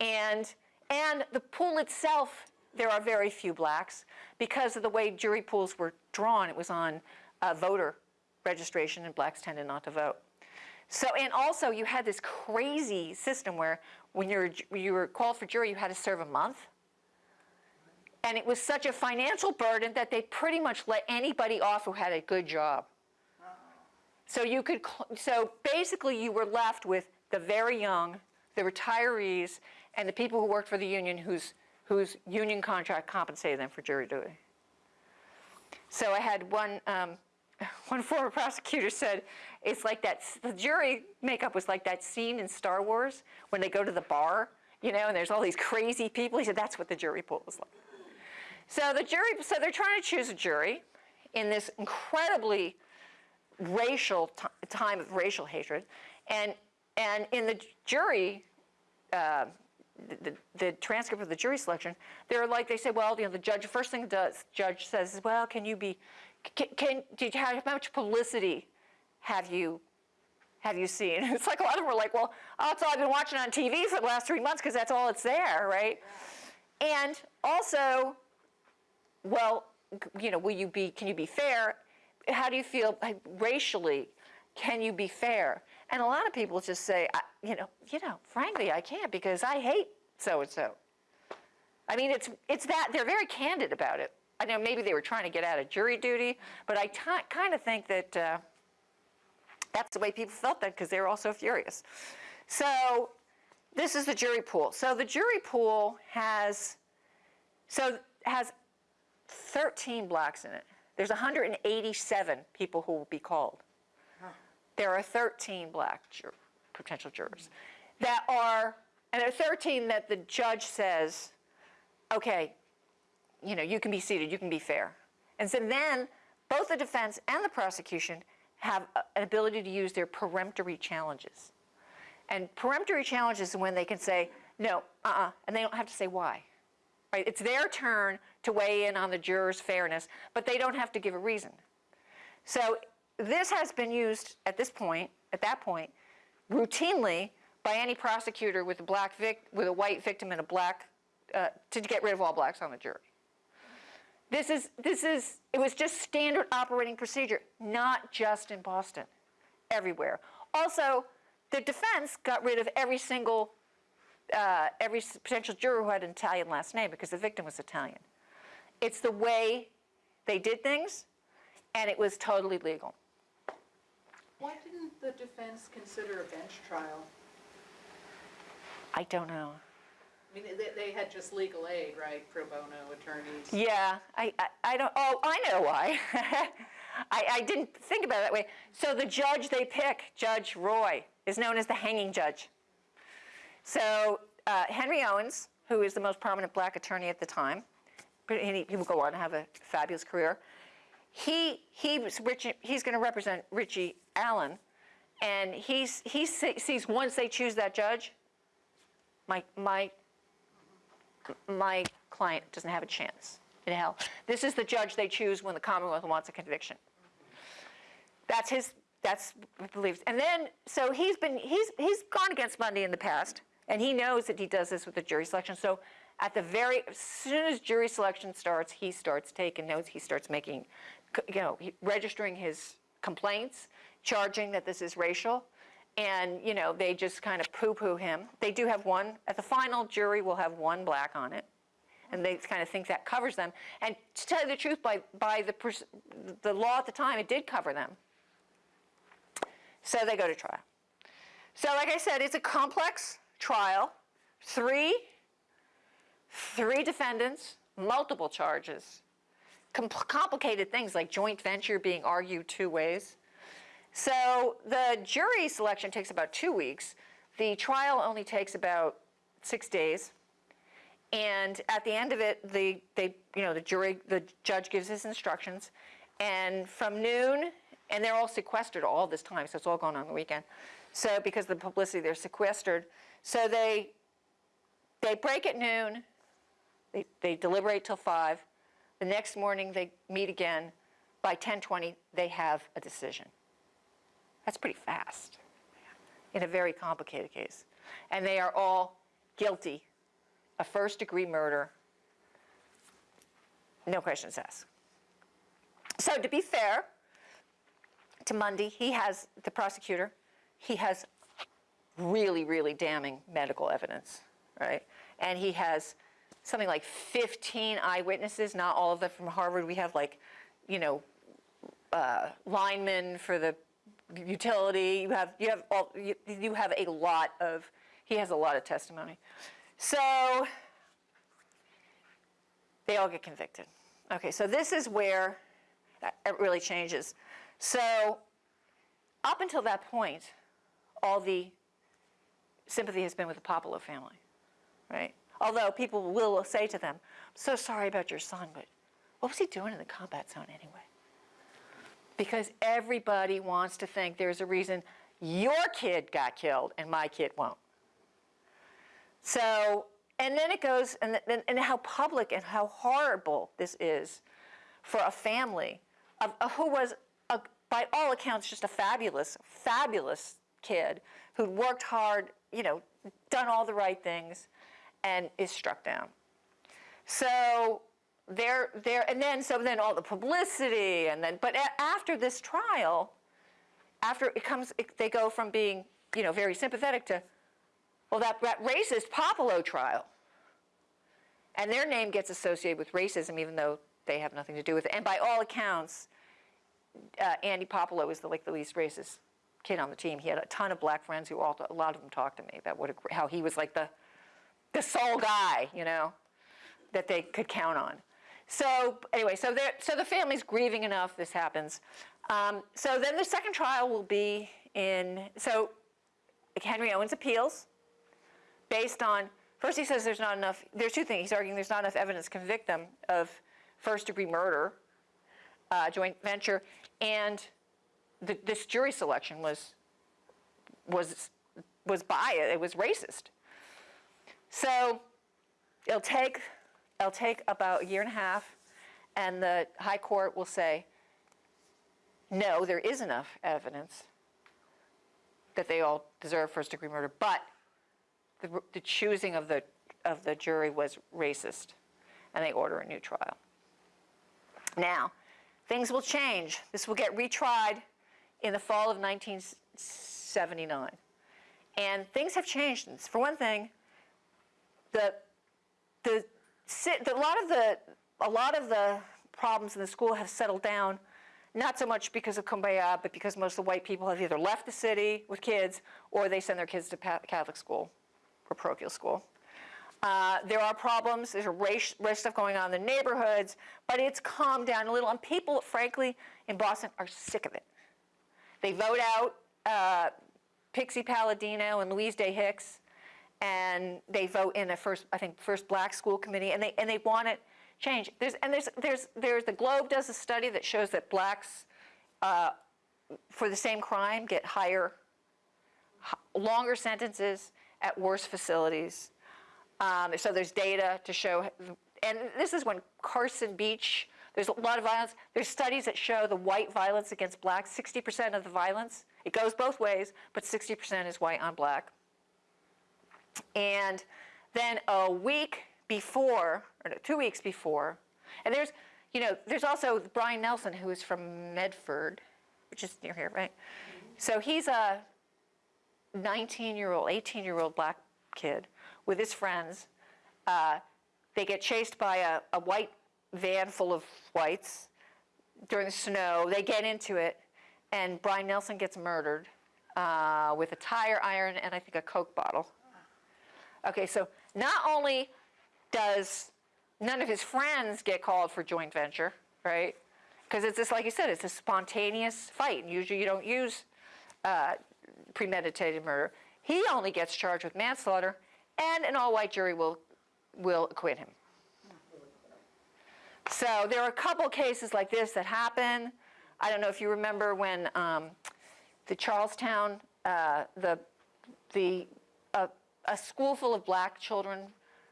And and the pool itself, there are very few blacks because of the way jury pools were drawn. It was on uh, voter registration, and blacks tended not to vote. So, and also you had this crazy system where when you were, you were called for jury, you had to serve a month. And it was such a financial burden that they pretty much let anybody off who had a good job. So you could, so basically you were left with the very young, the retirees, and the people who worked for the union whose, whose union contract compensated them for jury duty. So I had one, um, one former prosecutor said, it's like that, the jury makeup was like that scene in Star Wars when they go to the bar, you know, and there's all these crazy people. He said, that's what the jury pool was like. So the jury, so they're trying to choose a jury in this incredibly racial time of racial hatred, and and in the jury, uh, the, the transcript of the jury selection, they're like they say, well, you know, the judge first thing the judge says is, well, can you be, can, can did you how much publicity have you have you seen? It's like a lot of them were like, well, oh, that's all I've been watching on TV for the last three months because that's all it's there, right? And also, well, you know, will you be, can you be fair? How do you feel racially? Can you be fair? And a lot of people just say, you know, you know, frankly, I can't because I hate so and so. I mean, it's it's that they're very candid about it. I know maybe they were trying to get out of jury duty, but I kind of think that uh, that's the way people felt then because they were all so furious. So this is the jury pool. So the jury pool has so has 13 blacks in it. There's 187 people who will be called. There are 13 black jur- potential jurors that are and at 13 that the judge says, okay, you know, you can be seated, you can be fair. And so then both the defense and the prosecution have a- an ability to use their peremptory challenges. And peremptory challenges is when they can say, no, uh-uh, and they don't have to say why. Right? It's their turn to weigh in on the juror's fairness, but they don't have to give a reason. So this has been used at this point, at that point, routinely by any prosecutor with a black vic, with a white victim and a black, uh, to get rid of all blacks on the jury. This is, this is, it was just standard operating procedure, not just in Boston, everywhere. Also, the defense got rid of every single, uh, every potential juror who had an Italian last name because the victim was Italian. It's the way they did things, and it was totally legal. Why didn't the defense consider a bench trial? I don't know. I mean, they, they had just legal aid, right, pro bono attorneys? Yeah, I, I, I don't, oh, I know why. I, I didn't think about it that way. So the judge they pick, Judge Roy, is known as the hanging judge. So uh, Henry Owens, who is the most prominent black attorney at the time, but he, he will go on to have a fabulous career. He, he was he's going to represent Richie Allen, and he's, he sees once they choose that judge, my, my my client doesn't have a chance in hell. This is the judge they choose when the Commonwealth wants a conviction. That's his, that's beliefs. And then, so he's been, he's, he's gone against Mundy in the past, and he knows that he does this with the jury selection. So at the very, as soon as jury selection starts, he starts taking notes, he starts making, you know, registering his complaints, charging that this is racial. And, you know, they just kind of poo-poo him. They do have one, at the final jury will have one black on it. And they kind of think that covers them. And to tell you the truth, by, by the, the law at the time, it did cover them. So they go to trial. So like I said, it's a complex trial. Three, three defendants, multiple charges, com- complicated things like joint venture being argued two ways. So the jury selection takes about two weeks. The trial only takes about six days. And at the end of it, the, they, you know, the jury, the judge gives his instructions. And from noon, and they're all sequestered all this time, so it's all going on the weekend. So because of the publicity, they're sequestered. So they, they break at noon, they, they deliberate till five. The next morning, they meet again. By 10:20, they have a decision. That's pretty fast in a very complicated case. And they are all guilty of first degree murder. No questions asked. So to be fair to Mundy, he has, the prosecutor, he has really, really damning medical evidence, right? And he has something like 15 eyewitnesses, not all of them from Harvard. We have like, you know, uh, linemen for the utility. You have you have all you, you have a lot of. He has a lot of testimony. So they all get convicted. Okay, so this is where it really changes. So up until that point, all the sympathy has been with the Puopolo family, right? Although people will say to them, I'm so sorry about your son, but what was he doing in the combat zone anyway? Because everybody wants to think there's a reason your kid got killed and my kid won't. So, and then it goes, and, and, and how public and how horrible this is for a family of, of who was, a, by all accounts, just a fabulous, fabulous kid who'd worked hard, you know, done all the right things, and is struck down. So there, there, and then so then all the publicity, and then, but after this trial, after it comes, it, they go from being, you know, very sympathetic to, well, that, that racist Puopolo trial, and their name gets associated with racism, even though they have nothing to do with it. And by all accounts, uh, Andy Puopolo was the, like the least racist kid on the team. He had a ton of black friends who all, a lot of them talked to me about what how he was like the, the sole guy, you know, that they could count on. So anyway, so so the family's grieving enough. This happens. Um, so then the second trial will be in. So Henry Owens appeals. based on, first he says there's not enough, there's two things. He's arguing there's not enough evidence to convict them of first degree murder, uh, joint venture, and the, this jury selection was, was, was biased, it was racist. So it'll take, it'll take about a year and a half, and the high court will say, no, there is enough evidence that they all deserve first degree murder, but the, the choosing of the, of the jury was racist, and they order a new trial. Now, things will change. This will get retried in the fall of 1979. And things have changed. For one thing, the, the, a lot of the, a lot of the problems in the school have settled down, not so much because of Kumbaya, but because most of the white people have either left the city with kids, or they send their kids to Catholic school or parochial school. Uh, there are problems, there's a race, race stuff going on in the neighborhoods, but it's calmed down a little, and people, frankly, in Boston are sick of it. They vote out uh, Pixie Palladino and Louise Day Hicks, and they vote in a first, I think, first black school committee, and they and they want it changed. There's and there's there's there's the Globe does a study that shows that blacks, uh, for the same crime, get higher, longer sentences at worse facilities. Um, so there's data to show, and this is when Carson Beach, there's a lot of violence. There's studies that show the white violence against blacks, 60% of the violence, it goes both ways, but 60% is white on black. And then a week before, or no, two weeks before, and there's, you know, there's also Brian Nelson, who is from Medford, which is near here, right? So he's a 19 year old, 18 year old black kid with his friends. Uh, they get chased by a, a white van full of whites during the snow. They get into it, and Brian Nelson gets murdered uh, with a tire iron and I think a Coke bottle. Okay, so not only does none of his friends get called for joint venture, right? Because it's just like you said, it's a spontaneous fight, usually you don't use uh, premeditated murder. He only gets charged with manslaughter, and an all-white jury will will acquit him. So there are a couple cases like this that happen. I don't know if you remember when um, the Charlestown, uh, the the uh, a school full of black children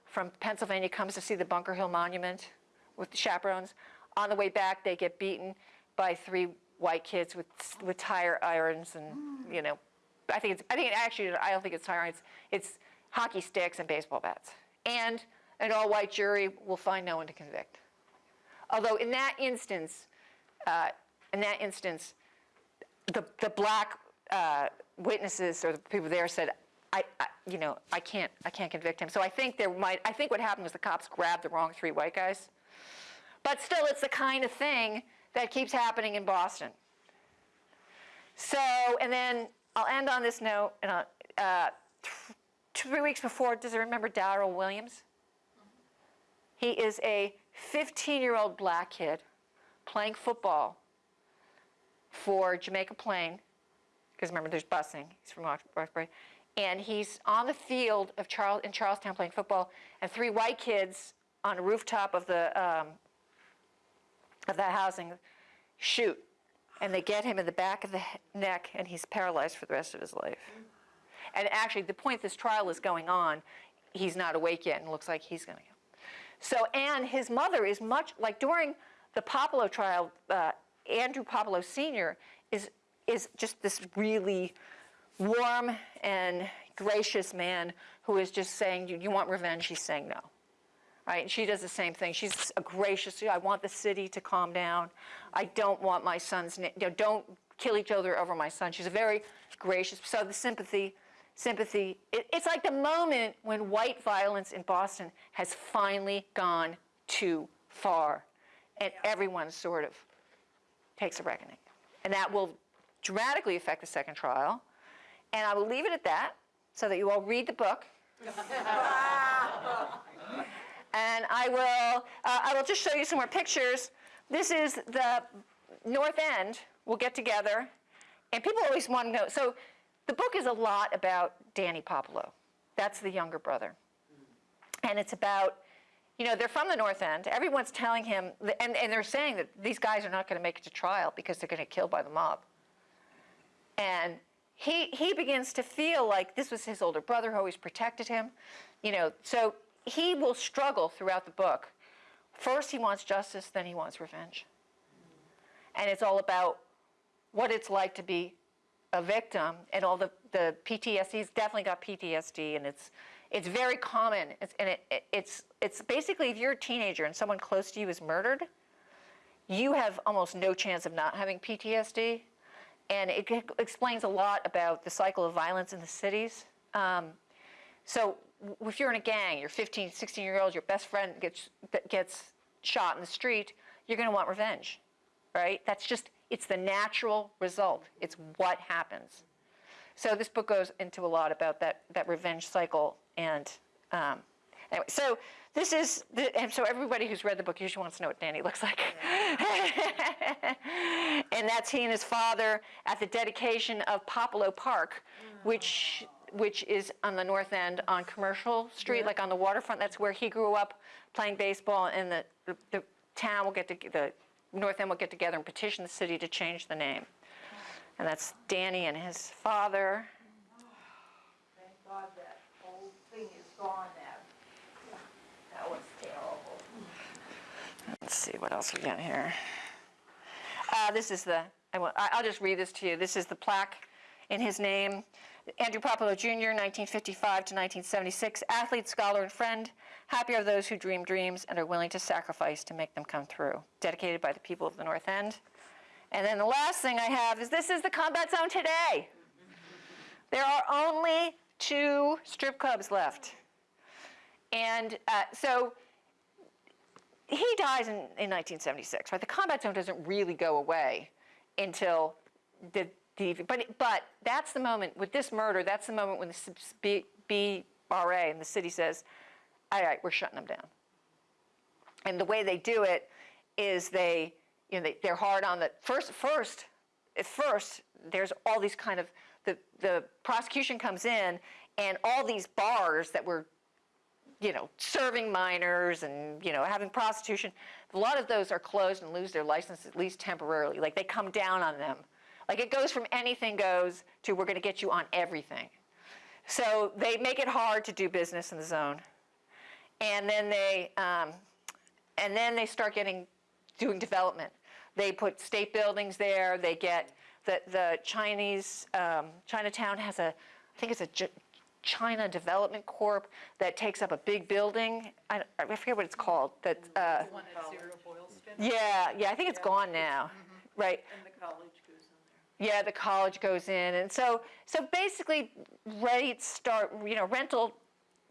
from Pennsylvania comes to see the Bunker Hill Monument with the chaperones. On the way back, they get beaten by three white kids with with tire irons and you know, I think it's I think it actually I don't think it's tire irons. It's hockey sticks and baseball bats. And an all-white jury will find no one to convict. Although in that instance, uh, in that instance, the the black uh, witnesses or the people there said, I, I, you know, I can't, I can't convict him. So I think there might, I think what happened was the cops grabbed the wrong three white guys. But still, it's the kind of thing that keeps happening in Boston. So, and then I'll end on this note. And I'll, uh, th- three weeks before, does it remember Darryl Williams? He is a 15-year-old black kid playing football for Jamaica Plain, because remember there's busing. He's from Rox- Roxbury, and he's on the field of Charles in Charlestown playing football, and three white kids on a rooftop of the um, of that housing shoot, and they get him in the back of the neck, and he's paralyzed for the rest of his life. And actually, the point this trial is going on, he's not awake yet, and looks like he's going to. So, and his mother is much like during the Puopolo trial, uh, Andrew Puopolo Sr. is is just this really warm and gracious man who is just saying, "You, you want revenge?" He's saying no. Right? And she does the same thing. She's a gracious. I want the city to calm down. I don't want my son's. You know, don't kill each other over my son. She's a very gracious. So the sympathy, sympathy. It, it's like the moment when white violence in Boston has finally gone too far, and everyone sort of takes a reckoning, and that will dramatically affect the second trial. And I will leave it at that, so that you all read the book. And I will, uh, I will just show you some more pictures. This is the North End. We'll get together. And people always want to know. So the book is a lot about Danny Puopolo. That's the younger brother. And it's about, you know, they're from the North End. Everyone's telling him, and, and they're saying that these guys are not going to make it to trial because they're going to get killed by the mob. And he, he begins to feel like this was his older brother who always protected him. You know, so he will struggle throughout the book. First, he wants justice, then he wants revenge. And it's all about what it's like to be a victim and all the, the PTSD. He's definitely got PTSD, and it's, it's very common. It's, and it, it, it's, it's basically if you're a teenager and someone close to you is murdered, you have almost no chance of not having PTSD. And it explains a lot about the cycle of violence in the cities. Um, so if you're in a gang, you're 15, 16 year old, your best friend gets, gets shot in the street, you're going to want revenge, right? That's just, it's the natural result. It's what happens. So this book goes into a lot about that, that revenge cycle. And um, anyway, so this is, the, and so everybody who's read the book usually wants to know what Danny looks like. and that's he and his father at the dedication of Puopolo Park, which which is on the north end on Commercial Street, like on the waterfront. That's where he grew up playing baseball, and the, the, the town will get to, the north end will get together and petition the city to change the name. And that's Danny and his father. Thank God that whole thing is gone now. That was terrible. Let's see what else we got here. Uh, this is the. I will, I'll just read this to you. This is the plaque in his name. Andrew Puopolo Jr., 1955 to 1976, athlete, scholar, and friend. Happy are those who dream dreams and are willing to sacrifice to make them come true. Dedicated by the people of the North End. And then the last thing I have is this is the combat zone today. There are only two strip clubs left. And uh, so he dies in, in 1976, right? The combat zone doesn't really go away until the, the but, but that's the moment, with this murder, that's the moment when the BRA and the city says, all right, we're shutting them down. And the way they do it is they, you know, they, they're hard on the, first, first, at first, there's all these kind of, the, the prosecution comes in and all these bars that were you know, serving minors and, you know, having prostitution, a lot of those are closed and lose their license at least temporarily. Like they come down on them. Like it goes from anything goes to we're going to get you on everything. So they make it hard to do business in the zone. And then they, um, and then they start getting, doing development. They put state buildings there. They get, the, the Chinese, um, Chinatown has a, I think it's a J- China Development Corp that takes up a big building. I, I forget what it's called. That, uh, The one at Zero Boylston, yeah, yeah, I think it's gone now, right? and the college goes in there. Yeah, the college goes in, and so so basically, rates start. You know, rental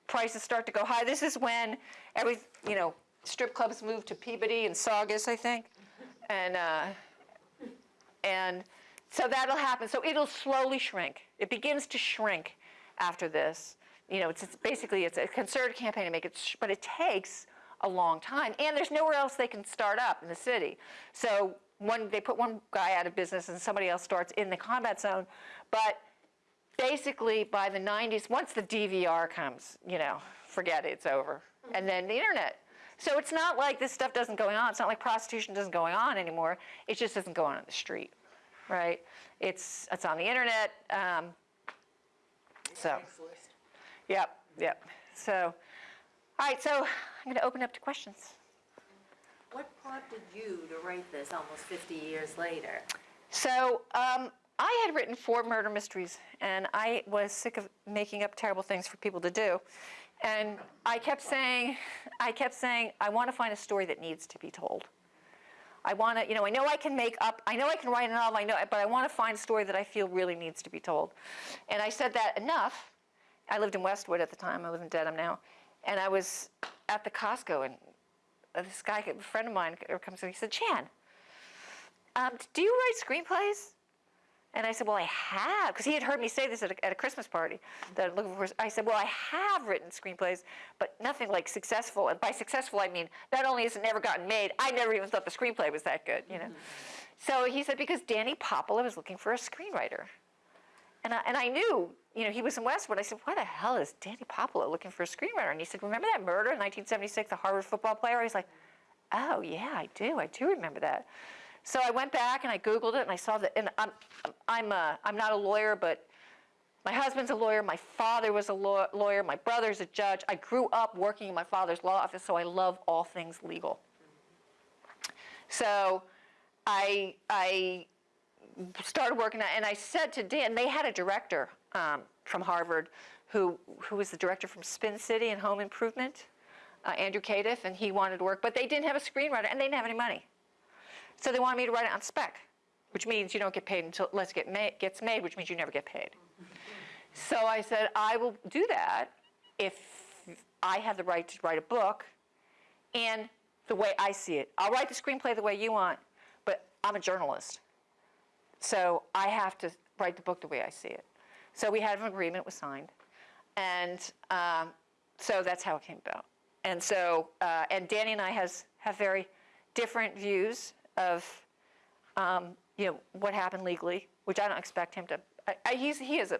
prices start to go high. This is when every you know strip clubs move to Peabody and Saugus, I think, and uh, and so that'll happen. So it'll slowly shrink. It begins to shrink after this. You know, it's, it's basically it's a concerted campaign to make it, but it takes a long time, and there's nowhere else they can start up in the city. So one, they put one guy out of business, and somebody else starts in the combat zone. But basically, by the 90s, once the DVR comes, you know, forget it, it's over. And then the internet. So it's not like this stuff doesn't going on. It's not like prostitution doesn't going on anymore. It just doesn't go on in the street, right? It's it's on the internet. Um, so. Yep, yep. So, all right, so I'm going to open up to questions. What prompted you to write this almost 50 years later? So, um, I had written four murder mysteries, and I was sick of making up terrible things for people to do. And I kept saying, I kept saying, I want to find a story that needs to be told. I want to, you know, I know I can make up, I know I can write a novel, I know, but I want to find a story that I feel really needs to be told. And I said that enough. I lived in Westwood at the time. I live in Dedham now. And I was at the Costco, and this guy, a friend of mine, comes in. He said, "Chan, um, do you write screenplays?" And I said, "Well, I have," because he had heard me say this at a, at a Christmas party. That I'm looking for. I said, "Well, I have written screenplays, but nothing like successful. And by successful, I mean not only has it never gotten made, I never even thought the screenplay was that good. You know." Mm-hmm. So he said, "Because Danny Puopolo was looking for a screenwriter." And I, and I knew, you know, he was in Westwood. I said, why the hell is Danny Puopolo looking for a screenwriter? And he said, remember that murder in 1976, the Harvard football player? He's like, oh, yeah, I do. I do remember that. So I went back and I Googled it and I saw that, and I'm, I'm, uh, I'm not a lawyer, but my husband's a lawyer, my father was a law- lawyer, my brother's a judge. I grew up working in my father's law office, so I love all things legal. So I, I started working and I said to Dan, they had a director um, from Harvard who, who was the director from Spin City and Home Improvement, uh, Andrew Cadiff, and he wanted to work, but they didn't have a screenwriter and they didn't have any money. So they wanted me to write it on spec, which means you don't get paid until it get ma- gets made, which means you never get paid. So I said, I will do that if I have the right to write a book and the way I see it. I'll write the screenplay the way you want, but I'm a journalist. So I have to write the book the way I see it. So we had an agreement, it was signed. And um, so that's how it came about. And so, uh, and Danny and I has, have very different views of, um, you know, what happened legally, which I don't expect him to, I, I, he's, he is a,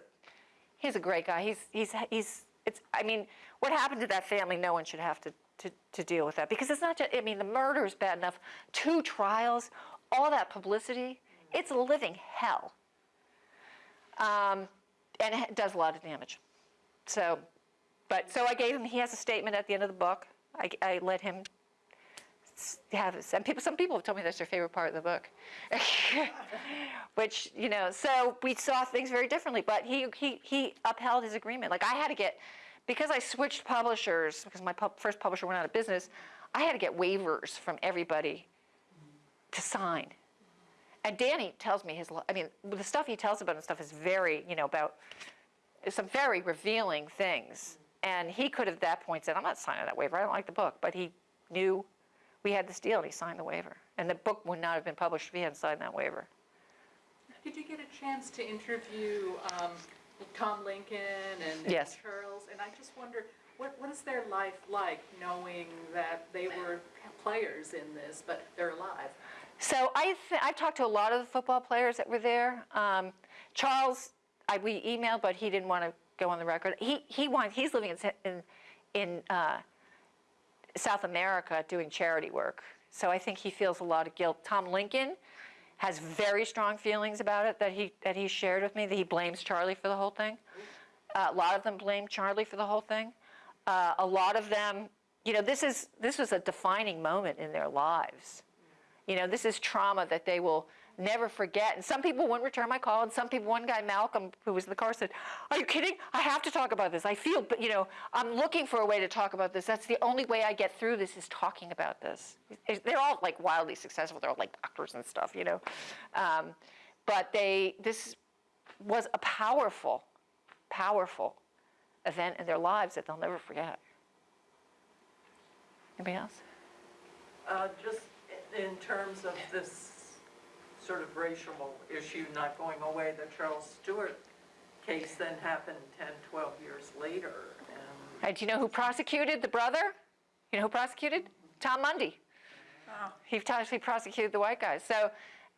he's a great guy. He's, he's, he's, it's, I mean, what happened to that family, no one should have to, to, to deal with that. Because it's not just, I mean, the murder is bad enough. Two trials, all that publicity, it's a living hell. Um, and it does a lot of damage. So, but, so I gave him, he has a statement at the end of the book. I, I let him have, and people, some people have told me that's their favorite part of the book. Which, you know, so we saw things very differently, but he, he, he upheld his agreement. Like I had to get, because I switched publishers, because my pub, first publisher went out of business, I had to get waivers from everybody to sign. And Danny tells me his, I mean, the stuff he tells about and stuff is very, you know, about some very revealing things. And he could have at that point said, I'm not signing that waiver. I don't like the book. But he knew we had this deal and he signed the waiver. And the book would not have been published if he hadn't signed that waiver. Did you get a chance to interview um, Tom Lincoln and and Yes. Charles? And I just wonder, what, what is their life like, knowing that they were players in this, but they're alive? So I I've talked to a lot of the football players that were there. Um, Charles, I, we emailed, but he didn't want to go on the record. He he wants he's living in in, in uh, South America doing charity work. So I think he feels a lot of guilt. Tom Lincoln has very strong feelings about it that he that he shared with me. That he blames Charlie for the whole thing. Uh, a lot of them blame Charlie for the whole thing. Uh, a lot of them, you know, this is this was a defining moment in their lives. You know, this is trauma that they will never forget. And some people wouldn't return my call, and some people, one guy, Malcolm, who was in the car, said, Are you kidding? I have to talk about this. I feel, but you know, I'm looking for a way to talk about this. That's the only way I get through this is talking about this. They're all like wildly successful. They're all like doctors and stuff, you know. Um, but they, this was a powerful, powerful event in their lives that they'll never forget. Anybody else? Uh, Just in terms of this sort of racial issue not going away, the Charles Stuart case then happened 10, 12 years later. And And do you know who prosecuted the brother? You know who prosecuted? Tom Mundy. He actually prosecuted the white guys. So,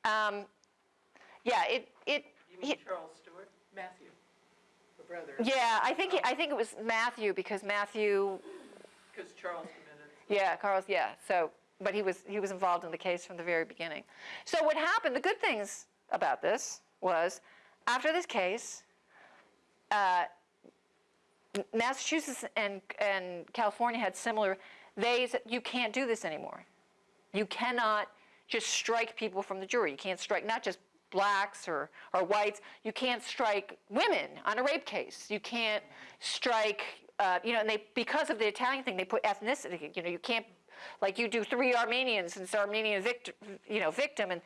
um, yeah, it, it, you mean he- Charles Stuart? Matthew, the brother. yeah, I think, he- I think it was Matthew because Matthew, Because Charles committed. yeah, Carl's, yeah. So, but he was, he was involved in the case from the very beginning. So what happened, the good things about this was after this case, uh, Massachusetts and, and California had similar, they said, you can't do this anymore. You cannot just strike people from the jury. You can't strike not just blacks or, or whites. You can't strike women on a rape case. You can't strike, uh, you know, and they, because of the Italian thing, they put ethnicity, you know, you can't, like you do three Armenians and it's Armenian victim, you know, victim. And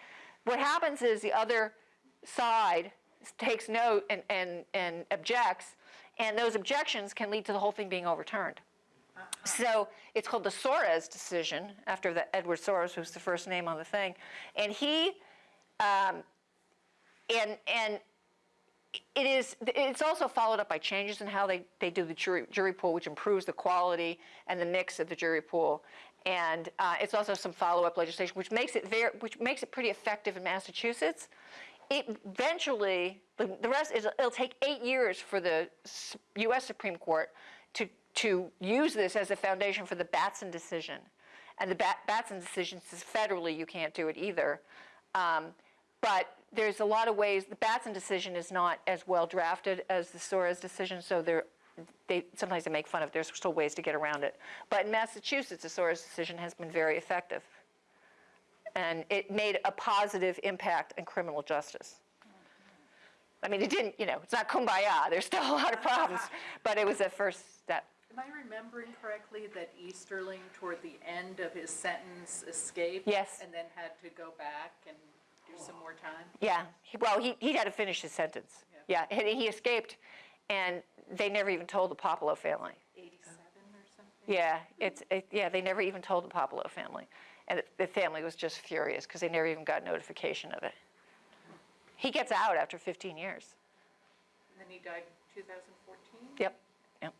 what happens is the other side takes note and, and, and objects, and those objections can lead to the whole thing being overturned. So it's called the Soares decision after the Edward Soares, who's the first name on the thing, and he, um, and and it is. It's also followed up by changes in how they, they do the jury jury pool, which improves the quality and the mix of the jury pool, and uh, it's also some follow up legislation, which makes it very, which makes it pretty effective in Massachusetts, it eventually, the, the rest is, it'll take eight years for the US Supreme Court to, to use this as a foundation for the Batson decision. And the Bat, Batson decision says federally you can't do it either. Um, but there's a lot of ways, the Batson decision is not as well drafted as the Soares decision, so there, they, sometimes they make fun of, there's still ways to get around it. But in Massachusetts, the Soares decision has been very effective. And it made a positive impact on criminal justice. I mean, it didn't, you know, it's not kumbaya, there's still a lot of problems, but it was a first step. Am I remembering correctly that Easterling, toward the end of his sentence, escaped? Yes. And then had to go back and do some more time? Yeah, well, he, he had to finish his sentence. Yeah, he, he escaped, and they never even told the Puopolo family. 87 or something? Yeah, it's, it, yeah, they never even told the Puopolo family. And the family was just furious because they never even got notification of it. He gets out after 15 years. And then he died in 2014? Yep, yep.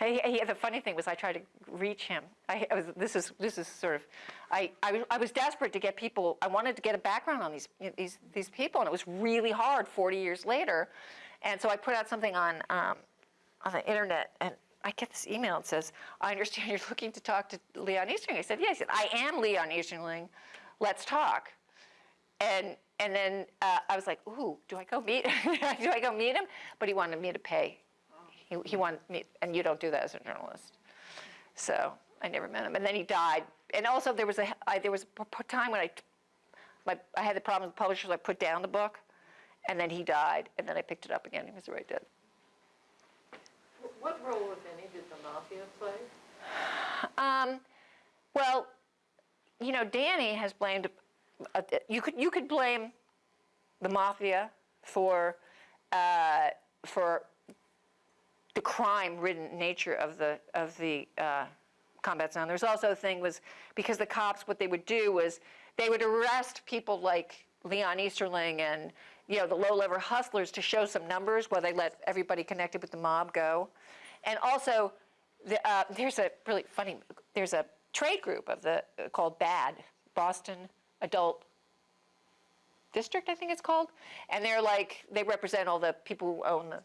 The funny thing was I tried to reach him. I, I was, this is, this is sort of, I, I, was- I was desperate to get people, I wanted to get a background on these, these, these people, and it was really hard 40 years later. And so I put out something on, um, on the internet, and I get this email that says, I understand you're looking to talk to Leon Easterling. I said, yeah, I said, I am Leon Easterling, let's talk. And, and then uh, I was like, ooh, do I go meet, do I go meet him? But he wanted me to pay. He, he wanted me, and you don't do that as a journalist. So I never met him. And then he died. And also there was a, I, there was a p- time when I, my, I had the problem with publishers, I put down the book, and then he died, and then I picked it up again. He was right dead. What role, if any, did the mafia play? Um, well, you know, Danny has blamed. Uh, you could you could blame the mafia for uh, for the crime-ridden nature of the of the uh, combat zone. There's also a thing was because the cops what they would do was they would arrest people like Leon Easterling and you know the low-level hustlers to show some numbers while they let everybody connected with the mob go, and also the, uh, there's a really funny there's a trade group of the uh, called BAD Boston Adult District I think it's called, and they're like they represent all the people who own the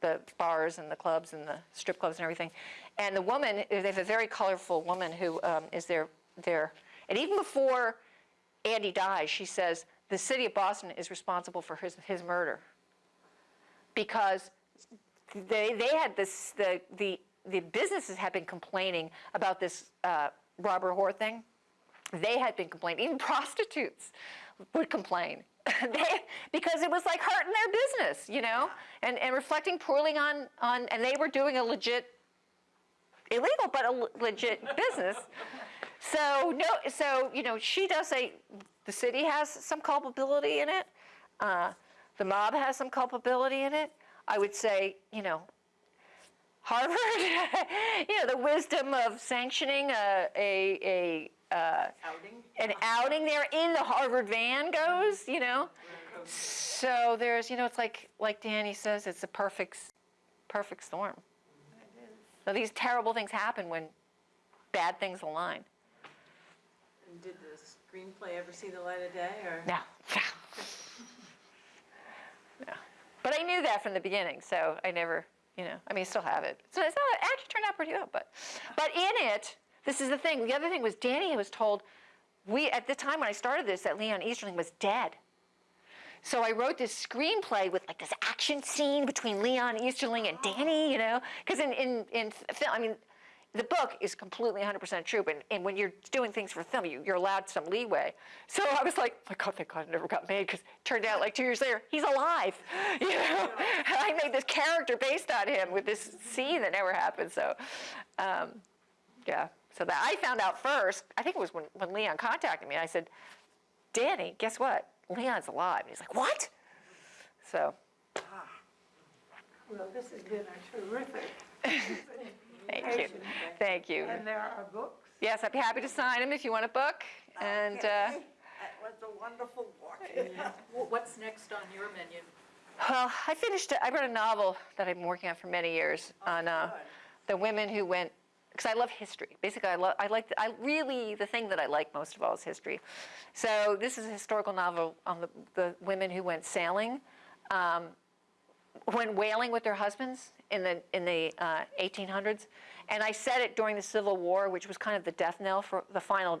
the bars and the clubs and the strip clubs and everything. And the woman, they have a very colorful woman who um, is and even before Andy dies, she says, the city of Boston is responsible for his, his murder. Because they, they had this, the, the, the businesses had been complaining about this uh, Robert Hoare thing. They had been complaining, even prostitutes would complain. they, because it was like hurting their business, you know, and, and reflecting poorly on, on, and they were doing a legit, illegal, but a legit business. So, no, so, you know, she does say the city has some culpability in it. Uh, the mob has some culpability in it. I would say, you know, Harvard, you know, the wisdom of sanctioning a, a, a uh, Outing? an outing there in the Harvard van goes, you know. So there's, you know, it's like like Danny says, it's a perfect, perfect storm. So these terrible things happen when bad things align. And did the screenplay ever see the light of day, or? No. no. But I knew that from the beginning, so I never, you know, I mean, I still have it. So it's not, it actually turned out pretty well, but, but in it, this is the thing. The other thing was Danny was told, we, at the time when I started this, that Leon Easterling was dead. So I wrote this screenplay with like this action scene between Leon Easterling and Danny, you know, because in, in, in film, I mean, the book is completely 100% true, but and when you're doing things for film, you, you're allowed some leeway. So I was like, my God, thank God it never got made, because turned out like two years later, he's alive. You know, I made this character based on him with this scene that never happened. So, um, yeah. So that I found out first. I think it was when, when Leon contacted me. And I said, Danny, guess what? Leon's alive. And he's like, what? So Well, this has been a terrific, thank you, thank you. and there are books. Yes, I'd be happy to sign them if you want a book. And uh, That was a wonderful walk. Wh- What's next on your menu? well, I finished. I wrote a novel that I've been working on for many years on uh, the women who went because I love history. Basically, I love, I like, I really, the thing that I like most of all is history. So this is a historical novel on the, the women who went sailing, um, went whaling with their husbands in the, in the uh, 1800s. And I said it during the Civil War, which was kind of the death knell for, the final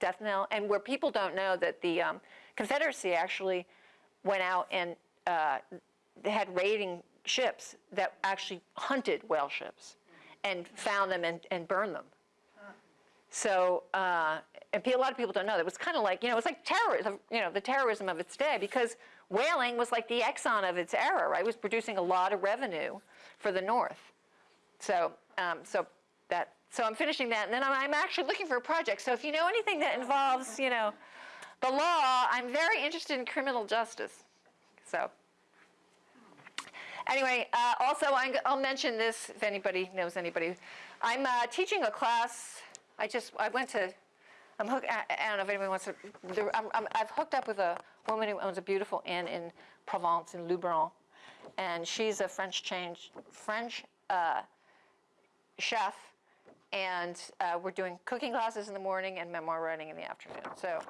death knell, and where people don't know that the um, Confederacy actually went out and uh, they had raiding ships that actually hunted whale ships and found them and, and burned them. So, uh, and a lot of people don't know that it was kind of like, you know, it was like terrorism, you know, the terrorism of its day because whaling was like the Exxon of its era, right? It was producing a lot of revenue for the North. So, um, so that, so I'm finishing that, and then I'm, I'm actually looking for a project. So if you know anything that involves, you know, the law, I'm very interested in criminal justice. So, anyway, uh, also I'm, I'll mention this if anybody knows anybody. I'm uh, teaching a class. I just I went to. I'm hook, I, I don't know if anyone wants to. There, I'm, I'm, I've hooked up with a woman who owns a beautiful inn in Provence in Luberon, and she's a French change French uh, chef, and uh, we're doing cooking classes in the morning and memoir writing in the afternoon. So,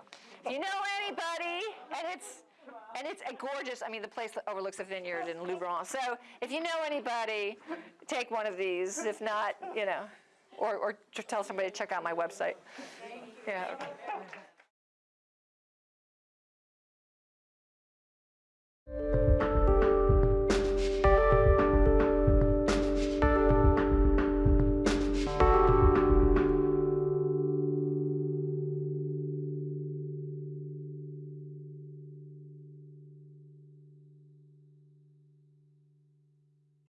if you know anybody, and it's and it's a gorgeous, I mean, the place overlooks a vineyard in Luberon. So if you know anybody, take one of these. If not, you know, or, or tell somebody to check out my website. Yeah. Okay.